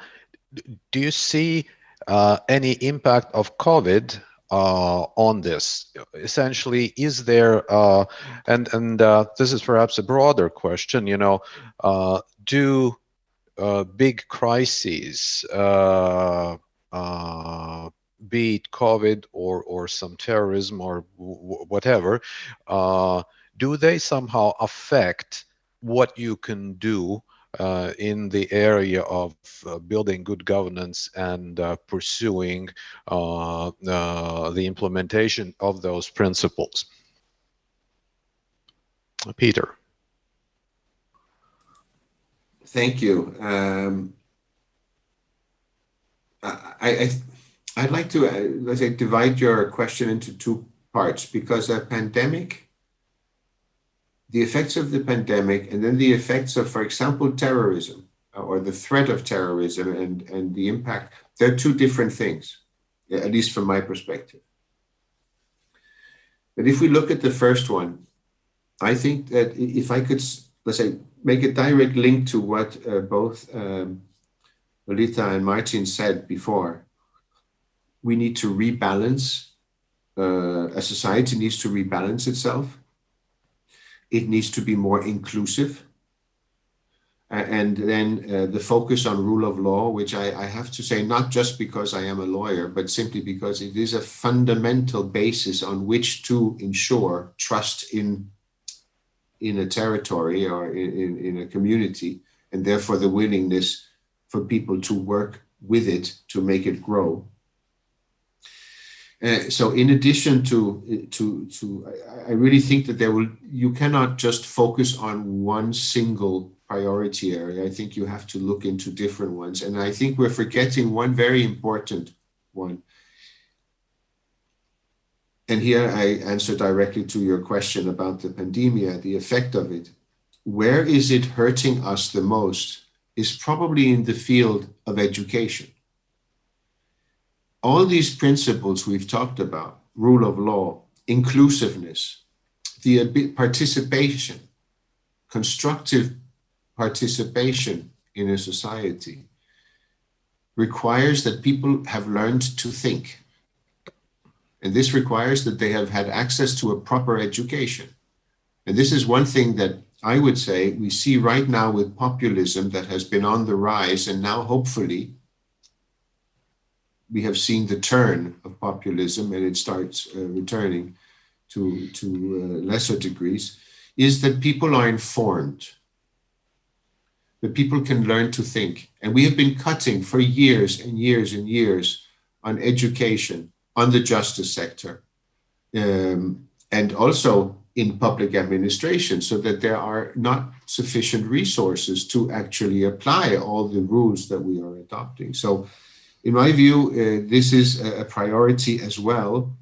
do you see uh, any impact of COVID uh, on this? Essentially, is there, uh, and, and this is perhaps a broader question, you know, do big crises, be it COVID or, or some terrorism or whatever, do they somehow affect what you can do uh, in the area of uh, building good governance and uh, pursuing uh, uh, the implementation of those principles? Peter. Thank you. Um, I, I, would like to, uh, let's say, divide your question into two parts because a pandemic the effects of the pandemic and then the effects of, for example, terrorism uh, or the threat of terrorism and, and the impact, they're two different things, at least from my perspective. But if we look at the first one, I think that if I could, let's say, make a direct link to what uh, both um, Lolita and Martin said before, we need to rebalance, uh, a society needs to rebalance itself it needs to be more inclusive. And then uh, the focus on rule of law, which I, I, have to say, not just because I am a lawyer, but simply because it is a fundamental basis on which to ensure trust in, in a territory or in, in, in a community, and therefore the willingness for people to work with it to make it grow. Uh, so in addition to to to I, I really think that there will you cannot just focus on one single priority area. I think you have to look into different ones. And I think we're forgetting one very important one. And here I answer directly to your question about the pandemia, the effect of it. Where is it hurting us the most is probably in the field of education all these principles we've talked about, rule of law, inclusiveness, the participation, constructive participation in a society requires that people have learned to think. And this requires that they have had access to a proper education. And this is one thing that I would say we see right now with populism that has been on the rise and now hopefully we have seen the turn of populism and it starts uh, returning to, to uh, lesser degrees, is that people are informed, that people can learn to think. And we have been cutting for years and years and years on education, on the justice sector, um, and also in public administration so that there are not sufficient resources to actually apply all the rules that we are adopting. So in my view, uh, this is a priority as well.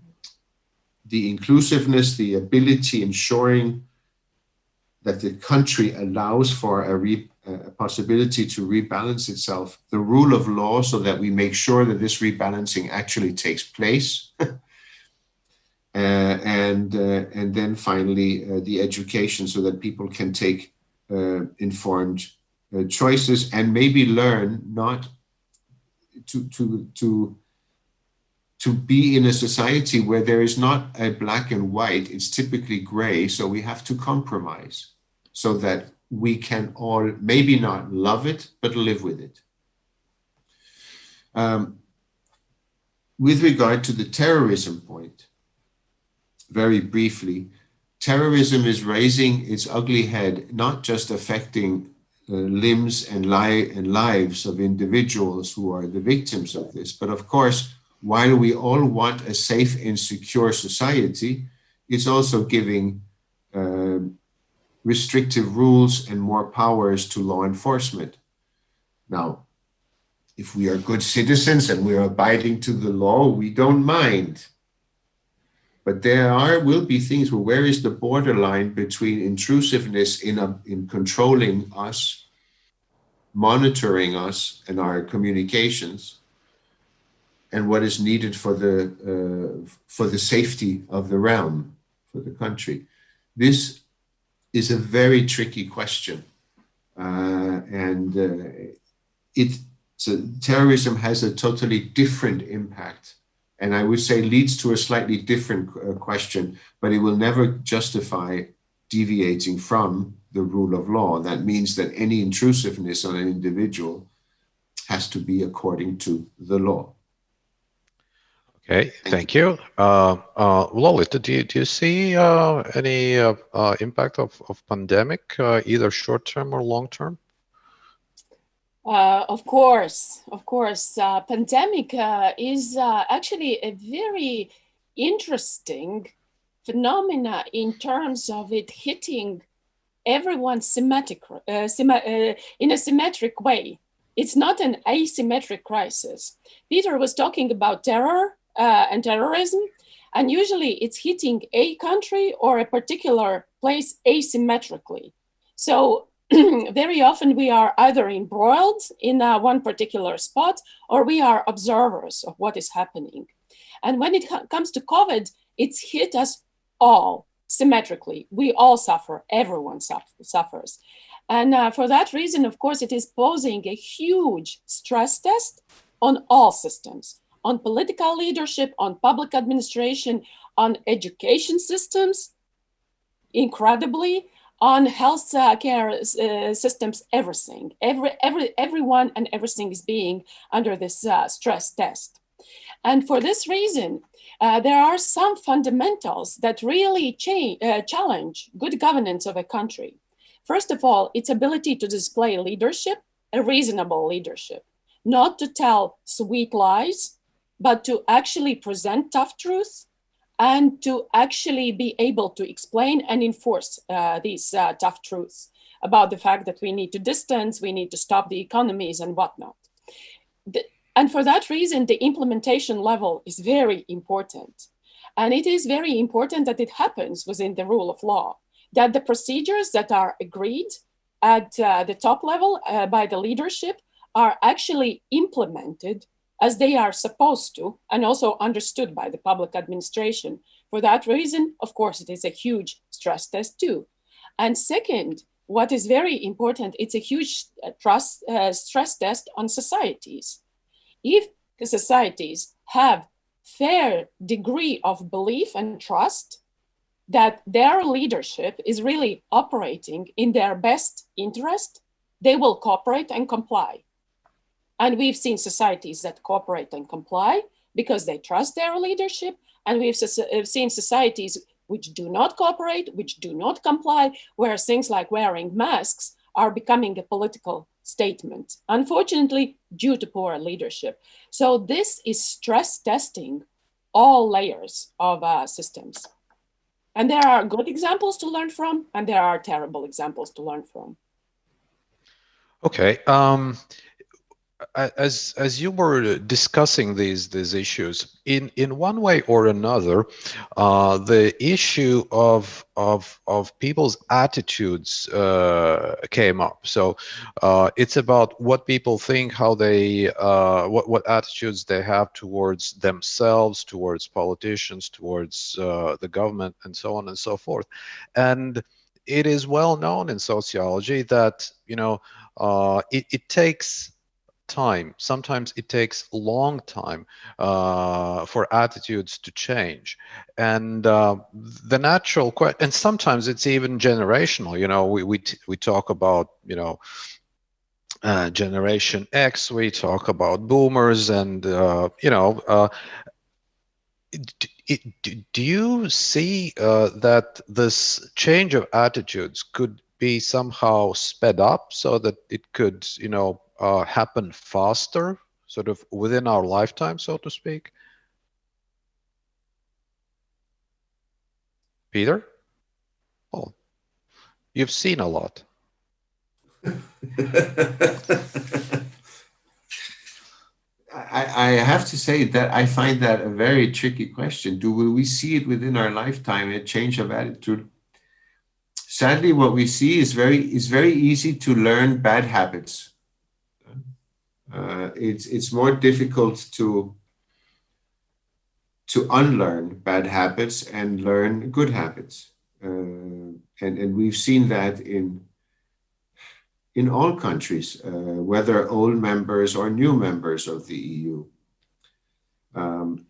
The inclusiveness, the ability ensuring that the country allows for a, a, possibility to rebalance itself, the rule of law so that we make sure that this rebalancing actually takes place. uh, and, uh, and then finally, uh, the education so that people can take uh, informed uh, choices and maybe learn not to to to to be in a society where there is not a black and white, it's typically gray. So we have to compromise so that we can all maybe not love it, but live with it. Um, with regard to the terrorism point, very briefly, terrorism is raising its ugly head, not just affecting limbs and, li and lives of individuals who are the victims of this. But of course, while we all want a safe and secure society, it's also giving uh, restrictive rules and more powers to law enforcement. Now, if we are good citizens and we are abiding to the law, we don't mind. But there are will be things where where is the borderline between intrusiveness in a, in controlling us, monitoring us and our communications, and what is needed for the uh, for the safety of the realm, for the country. This is a very tricky question, uh, and uh, it so terrorism has a totally different impact and I would say leads to a slightly different uh, question, but it will never justify deviating from the rule of law. That means that any intrusiveness on an individual has to be according to the law. Okay, thank you. Uh, uh, Lolita, do you, do you see uh, any uh, uh, impact of, of pandemic, uh, either short term or long term? Uh, of course, of course, uh, pandemic uh, is uh, actually a very interesting phenomena in terms of it hitting everyone symmetric, uh, uh, in a symmetric way. It's not an asymmetric crisis. Peter was talking about terror and terrorism, and usually it's hitting a country or a particular place asymmetrically. So very often we are either embroiled in uh, one particular spot or we are observers of what is happening. And when it comes to COVID, it's hit us all symmetrically. We all suffer, everyone suffers. And uh, for that reason, of course, it is posing a huge stress test on all systems, on political leadership, on public administration, on education systems, incredibly, on health uh, care uh, systems, everything, every, every, everyone and everything is being under this uh, stress test. And for this reason, uh, there are some fundamentals that really uh, challenge good governance of a country. First of all, its ability to display leadership, a reasonable leadership, not to tell sweet lies, but to actually present tough truths and to actually be able to explain and enforce uh, these uh, tough truths about the fact that we need to distance, we need to stop the economies and whatnot. The, and for that reason, the implementation level is very important. And it is very important that it happens within the rule of law, that the procedures that are agreed at uh, the top level uh, by the leadership are actually implemented as they are supposed to, and also understood by the public administration. For that reason, of course, it is a huge stress test too. And second, what is very important, it's a huge uh, trust, uh, stress test on societies. If the societies have fair degree of belief and trust that their leadership is really operating in their best interest, they will cooperate and comply. And we've seen societies that cooperate and comply because they trust their leadership. And we've uh, seen societies which do not cooperate, which do not comply, where things like wearing masks are becoming a political statement, unfortunately, due to poor leadership. So this is stress testing all layers of uh, systems. And there are good examples to learn from, and there are terrible examples to learn from. Okay. Um, as as you were discussing these these issues in in one way or another uh, the issue of of of people's attitudes uh, came up. So uh, it's about what people think how they uh, what what attitudes they have towards themselves towards politicians towards uh, the government and so on and so forth. And it is well known in sociology that you know uh, it, it takes time. Sometimes it takes a long time uh, for attitudes to change. And uh, the natural question, and sometimes it's even generational. You know, we, we, we talk about, you know, uh, Generation X, we talk about boomers, and, uh, you know, uh, it, do you see uh, that this change of attitudes could be somehow sped up so that it could, you know, uh, happen faster, sort of within our lifetime, so to speak? Peter? Oh, you've seen a lot. I, I, have to say that I find that a very tricky question. Do will we see it within our lifetime, a change of attitude? Sadly, what we see is very is very easy to learn bad habits. Uh, it's it's more difficult to to unlearn bad habits and learn good habits. Uh, and, and we've seen that in in all countries, uh, whether old members or new members of the EU. Um,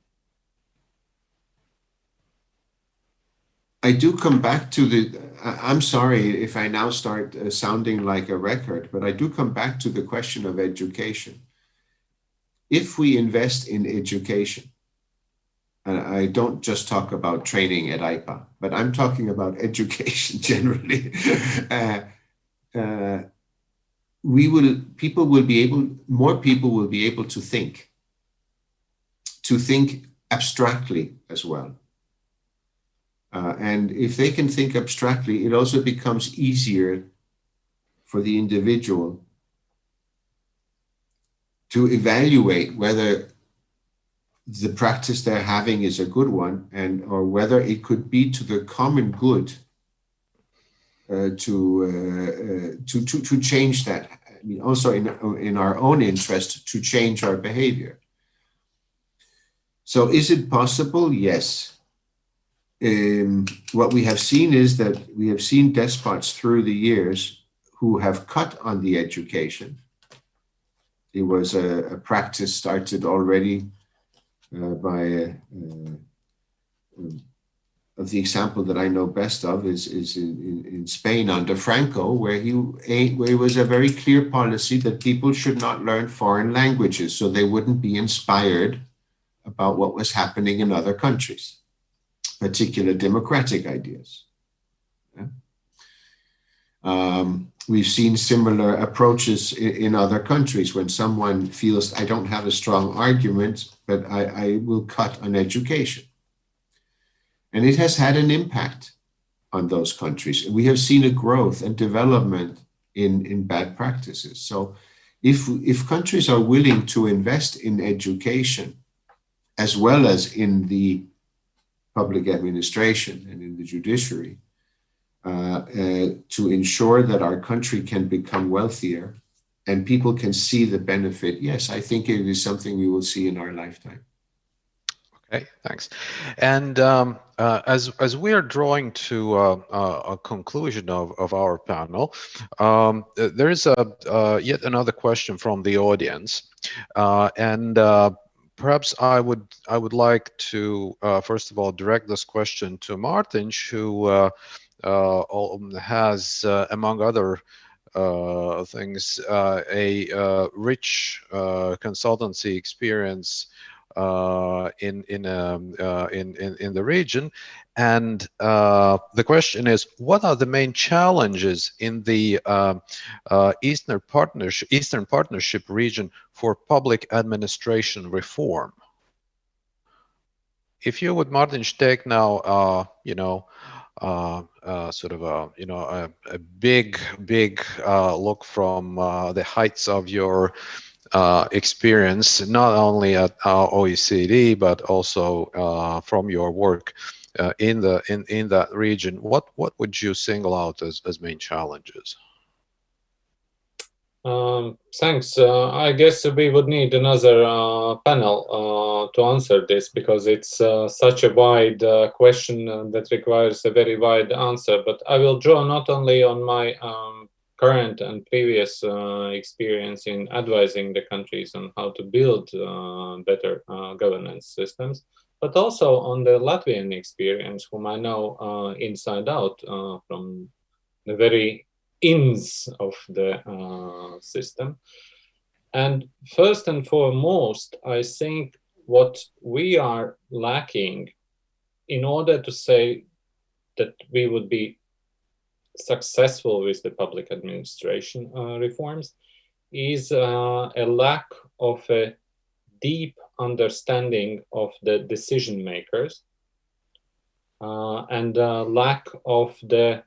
I do come back to the, I'm sorry if I now start uh, sounding like a record, but I do come back to the question of education. If we invest in education, and I don't just talk about training at EIPA, but I'm talking about education generally. uh, uh, we will, people will be able, more people will be able to think, to think abstractly as well. Uh, and if they can think abstractly, it also becomes easier for the individual to evaluate whether the practice they're having is a good one and or whether it could be to the common good uh, to, uh, uh, to, to, to change that. I mean, also in, in our own interest to change our behavior. So is it possible? Yes. Um, what we have seen is that we have seen despots through the years who have cut on the education. It was a, a practice started already uh, by uh, um, of the example that I know best of is, is in, in, in Spain under Franco, where he, where it was a very clear policy that people should not learn foreign languages so they wouldn't be inspired about what was happening in other countries, particular democratic ideas. Yeah? Um, we've seen similar approaches in, in, other countries when someone feels I don't have a strong argument, but I, I will cut on education and it has had an impact on those countries. We have seen a growth and development in, in bad practices. So if, if countries are willing to invest in education, as well as in the public administration and in the judiciary, uh, uh, to ensure that our country can become wealthier and people can see the benefit, yes, I think it is something we will see in our lifetime. Okay, thanks. And um, uh, as as we are drawing to uh, uh, a conclusion of, of our panel, um, there is a uh, yet another question from the audience, uh, and uh, perhaps I would I would like to first of all direct this question to Martin, who has among other uh, things, uh, a uh, rich consultancy experience uh, in in, um, uh, in in in the region, and uh, the question is, what are the main challenges in the um, Eastern Partnership Eastern Partnership region for public administration reform? If you would, Martin, take now, you know. Uh, uh, sort of a you know a, a big big uh, look from the heights of your uh, experience, not only at our OECD, but also uh, from your work uh, in the in in that region. What what would you single out as as main challenges? Um, thanks. Uh, I guess we would need another uh, panel uh, to answer this because it's such a wide question that requires a very wide answer. But I will draw not only on my um, current and previous uh, experience in advising the countries on how to build uh, better uh, governance systems, but also on the Latvian experience, whom I know uh, inside out uh, from the very ins of the uh, system. And first and foremost, I think what we are lacking in order to say that we would be successful with the public administration uh, reforms is uh, a lack of a deep understanding of the decision makers uh, and lack of the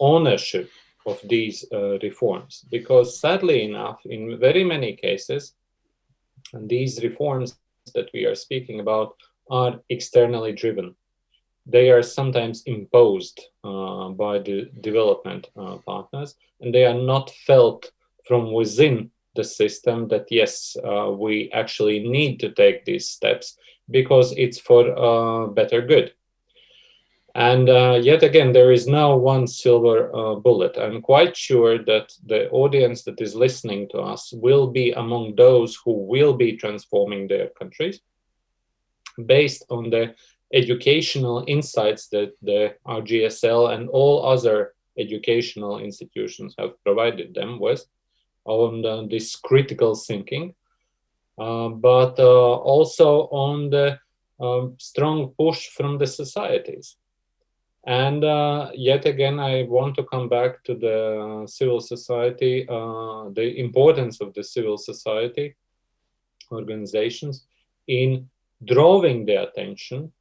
ownership of these uh, reforms. Because sadly enough, in very many cases, these reforms that we are speaking about are externally driven. They are sometimes imposed uh, by the development uh, partners, and they are not felt from within the system that yes, uh, we actually need to take these steps because it's for uh, better good. And uh, yet again, there is no one silver uh, bullet. I'm quite sure that the audience that is listening to us will be among those who will be transforming their countries based on the educational insights that the RGSL and all other educational institutions have provided them with on the, this critical thinking, uh, but uh, also on the um, strong push from the societies. And uh, yet again, I want to come back to the civil society, uh, the importance of the civil society organizations in drawing the attention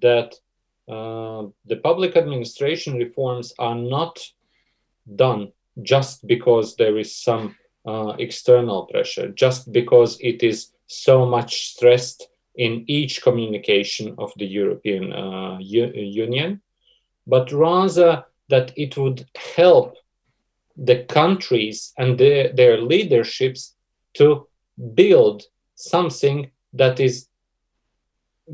that uh, the public administration reforms are not done just because there is some uh, external pressure, just because it is so much stressed in each communication of the European uh, Union, but rather that it would help the countries and the, their leaderships to build something that is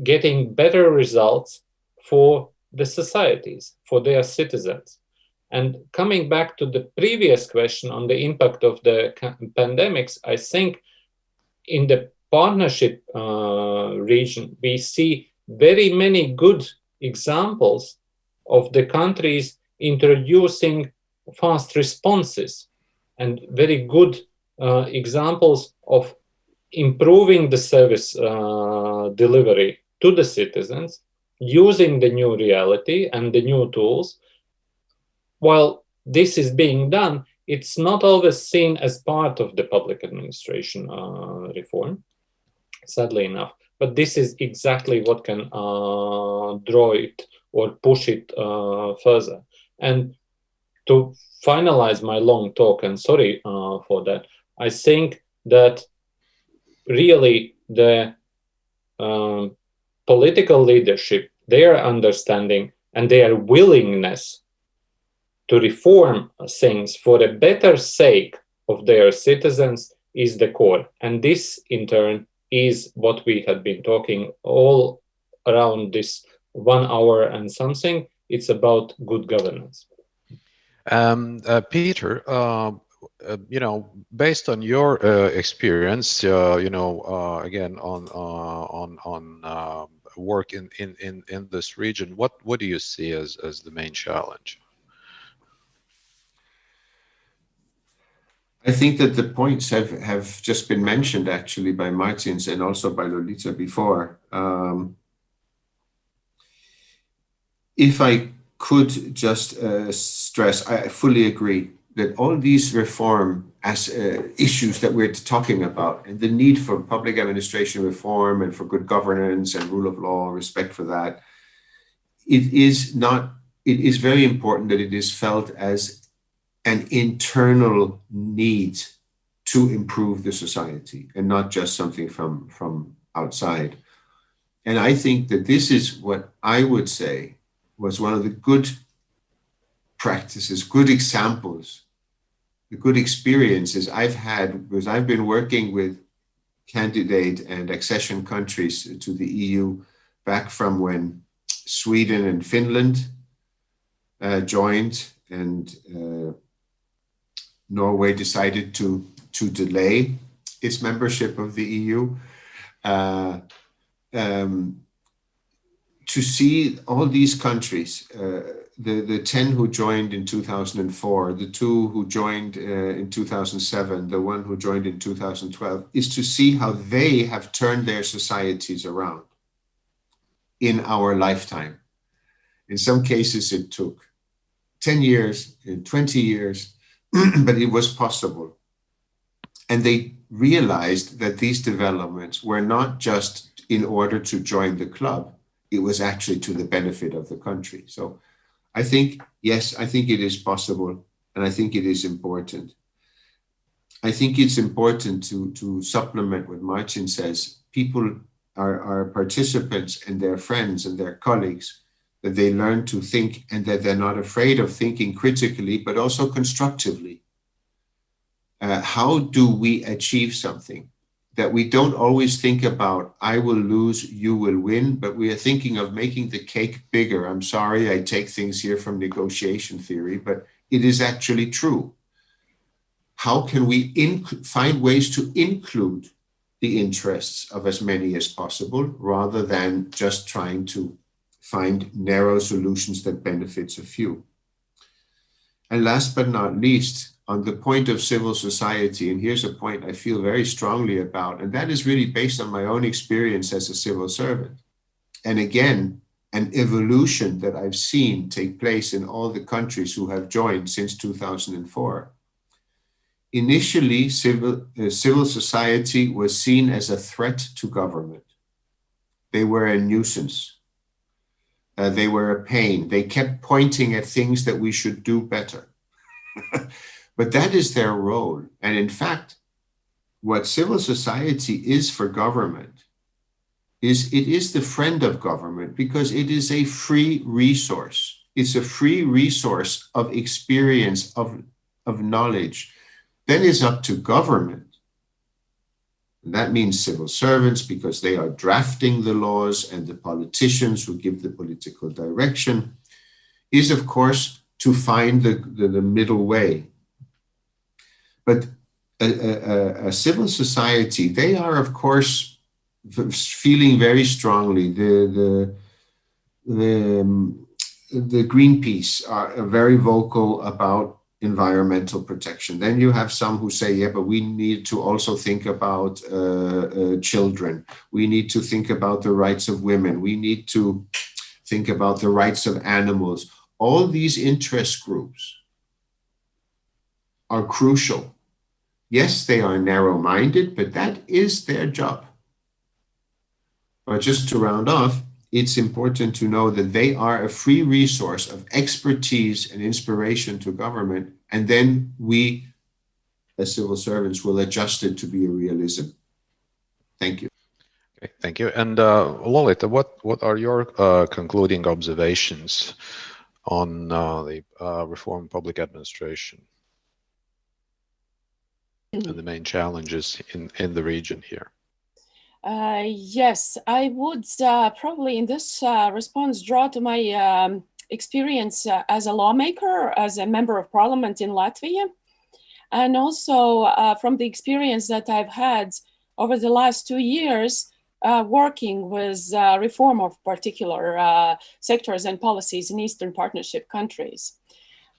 getting better results for the societies, for their citizens. And coming back to the previous question on the impact of the pandemics, I think in the partnership uh, region, we see very many good examples of the countries introducing fast responses and very good uh, examples of improving the service uh, delivery to the citizens using the new reality and the new tools while this is being done, it's not always seen as part of the public administration uh, reform, sadly enough. But this is exactly what can uh, draw it or push it uh, further. And to finalize my long talk, and sorry uh, for that, I think that really the um, political leadership, their understanding and their willingness to reform things for the better sake of their citizens is the core. And this, in turn, is what we have been talking all around this one hour and something. It's about good governance. Um, uh, Peter, uh, uh, you know, based on your uh, experience, uh, you know, uh, again on on on um, work in, in in in this region, what what do you see as as the main challenge? I think that the points have, have just been mentioned actually by Martins and also by Lolita before. Um, if I could just uh, stress, I fully agree that all these reform as uh, issues that we're talking about and the need for public administration reform and for good governance and rule of law, respect for that, it is not, it is very important that it is felt as an internal need to improve the society and not just something from, from outside. And I think that this is what I would say was one of the good practices, good examples, good experiences I've had because I've been working with candidate and accession countries to the EU back from when Sweden and Finland uh, joined and uh, Norway decided to, to delay its membership of the EU. Uh, um, to see all these countries, uh, the, the 10 who joined in 2004, the two who joined uh, in 2007, the one who joined in 2012, is to see how they have turned their societies around in our lifetime. In some cases, it took 10 years, 20 years, but it was possible. And they realized that these developments were not just in order to join the club. it was actually to the benefit of the country. So I think, yes, I think it is possible, and I think it is important. I think it's important to, to supplement what Martin says. People are, are participants and their friends and their colleagues, that they learn to think and that they're not afraid of thinking critically, but also constructively. Uh, how do we achieve something? That we don't always think about, I will lose, you will win, but we are thinking of making the cake bigger. I'm sorry, I take things here from negotiation theory, but it is actually true. How can we find ways to include the interests of as many as possible rather than just trying to find narrow solutions that benefits a few? And last but not least, on the point of civil society, and here's a point I feel very strongly about, and that is really based on my own experience as a civil servant. And again, an evolution that I've seen take place in all the countries who have joined since 2004. Initially, civil, uh, civil society was seen as a threat to government. They were a nuisance. Uh, they were a pain. They kept pointing at things that we should do better. But that is their role. And in fact, what civil society is for government is it is the friend of government because it is a free resource. It's a free resource of experience, of, of knowledge. Then it's up to government. And that means civil servants because they are drafting the laws and the politicians who give the political direction is of course to find the, the, the middle way but a, a, a, civil society, they are, of course, feeling very strongly. The, the, the, um, the Greenpeace are very vocal about environmental protection. Then you have some who say, yeah, but we need to also think about uh, uh, children. We need to think about the rights of women. We need to think about the rights of animals. All these interest groups are crucial Yes, they are narrow-minded, but that is their job. But just to round off, it's important to know that they are a free resource of expertise and inspiration to government, and then we, as civil servants, will adjust it to be a realism. Thank you. Okay, thank you. And uh, Lolita, what, what are your uh, concluding observations on uh, the uh, reform public administration? And the main challenges in, in the region here? Uh, yes, I would uh, probably in this uh, response draw to my um, experience uh, as a lawmaker, as a member of parliament in Latvia, and also uh, from the experience that I've had over the last two years uh, working with reform of particular sectors and policies in Eastern Partnership countries.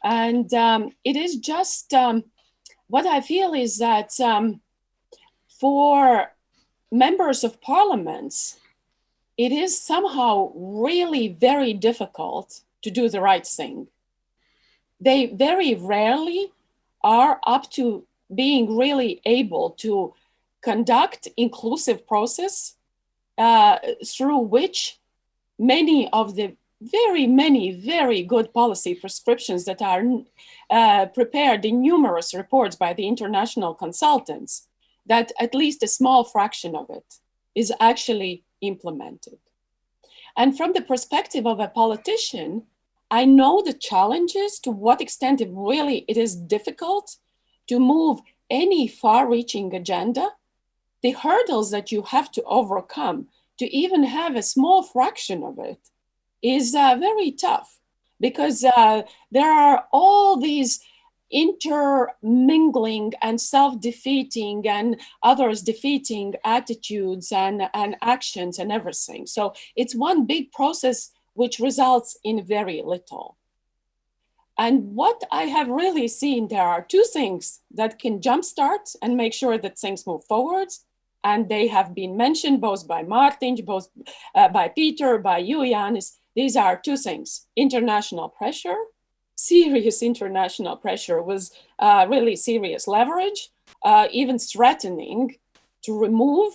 And um, it is just um, what I feel is that um, for members of parliaments, it is somehow really very difficult to do the right thing. They very rarely are up to being really able to conduct inclusive process uh, through which many of the very many very good policy prescriptions that are uh, prepared in numerous reports by the international consultants that at least a small fraction of it is actually implemented. And from the perspective of a politician, I know the challenges to what extent it really it is difficult to move any far-reaching agenda, the hurdles that you have to overcome to even have a small fraction of it is uh, very tough because uh, there are all these intermingling and self-defeating and others defeating attitudes and, and actions and everything. So it's one big process which results in very little. And what I have really seen, there are two things that can jumpstart and make sure that things move forward. And they have been mentioned both by Martin, both uh, by Peter, by you, Janis, these are two things, international pressure, serious international pressure was uh, really serious leverage, uh, even threatening to remove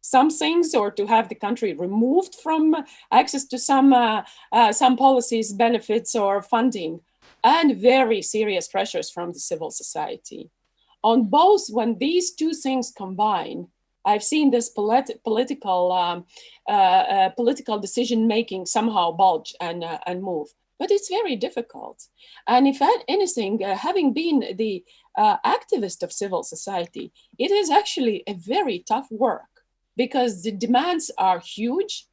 some things or to have the country removed from access to some, uh, uh, some policies, benefits or funding, and very serious pressures from the civil society. On both, when these two things combine, I've seen this polit political um, uh, uh, political decision making somehow bulge and uh, and move, but it's very difficult. And if anything, uh, having been the uh, activist of civil society, it is actually a very tough work because the demands are huge.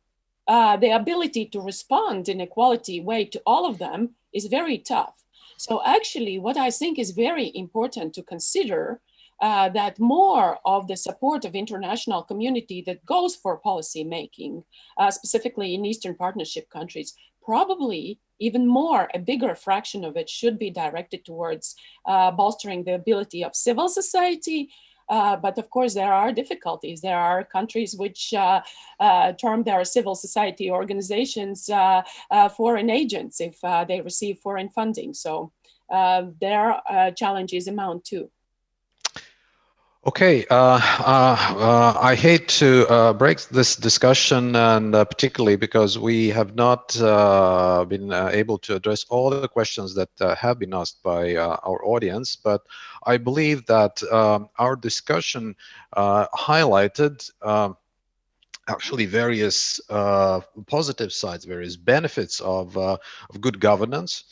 Uh, the ability to respond in a quality way to all of them is very tough. So actually what I think is very important to consider uh, that more of the support of international community that goes for policy making, uh, specifically in Eastern Partnership countries, probably even more, a bigger fraction of it should be directed towards uh, bolstering the ability of civil society, uh, but of course, there are difficulties. There are countries which uh, uh, term their civil society organizations uh, uh, foreign agents if they receive foreign funding. So their challenges amount too. Okay, uh, uh, uh, I hate to uh, break this discussion, and uh, particularly because we have not uh, been able to address all the questions that have been asked by our audience. But I believe that um, our discussion highlighted um, actually various positive sides, various benefits of, of good governance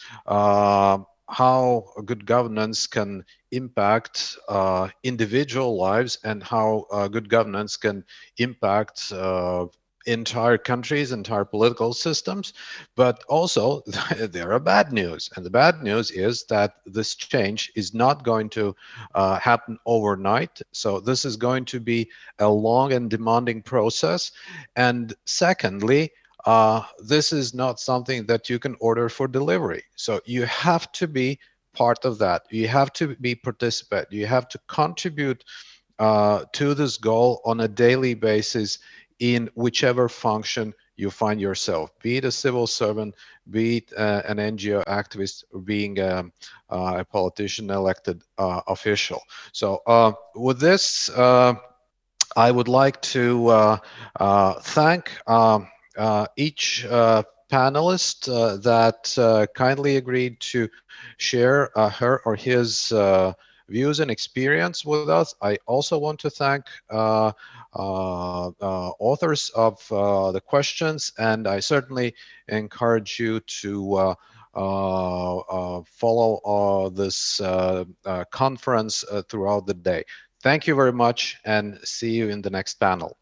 how good governance can impact uh, individual lives and how uh, good governance can impact uh, entire countries, entire political systems. But also there are bad news. And the bad news is that this change is not going to uh, happen overnight. So this is going to be a long and demanding process. And secondly, uh, this is not something that you can order for delivery. So you have to be part of that. You have to be participant. You have to contribute uh, to this goal on a daily basis in whichever function you find yourself, be it a civil servant, be it uh, an NGO activist, being um, uh, a politician elected uh, official. So uh, with this, uh, I would like to thank um, Uh, each uh, panelist uh, that uh, kindly agreed to share uh, her or his views and experience with us. I also want to thank uh, uh, uh, authors of the questions, and I certainly encourage you to follow this conference throughout the day. Thank you very much and see you in the next panel.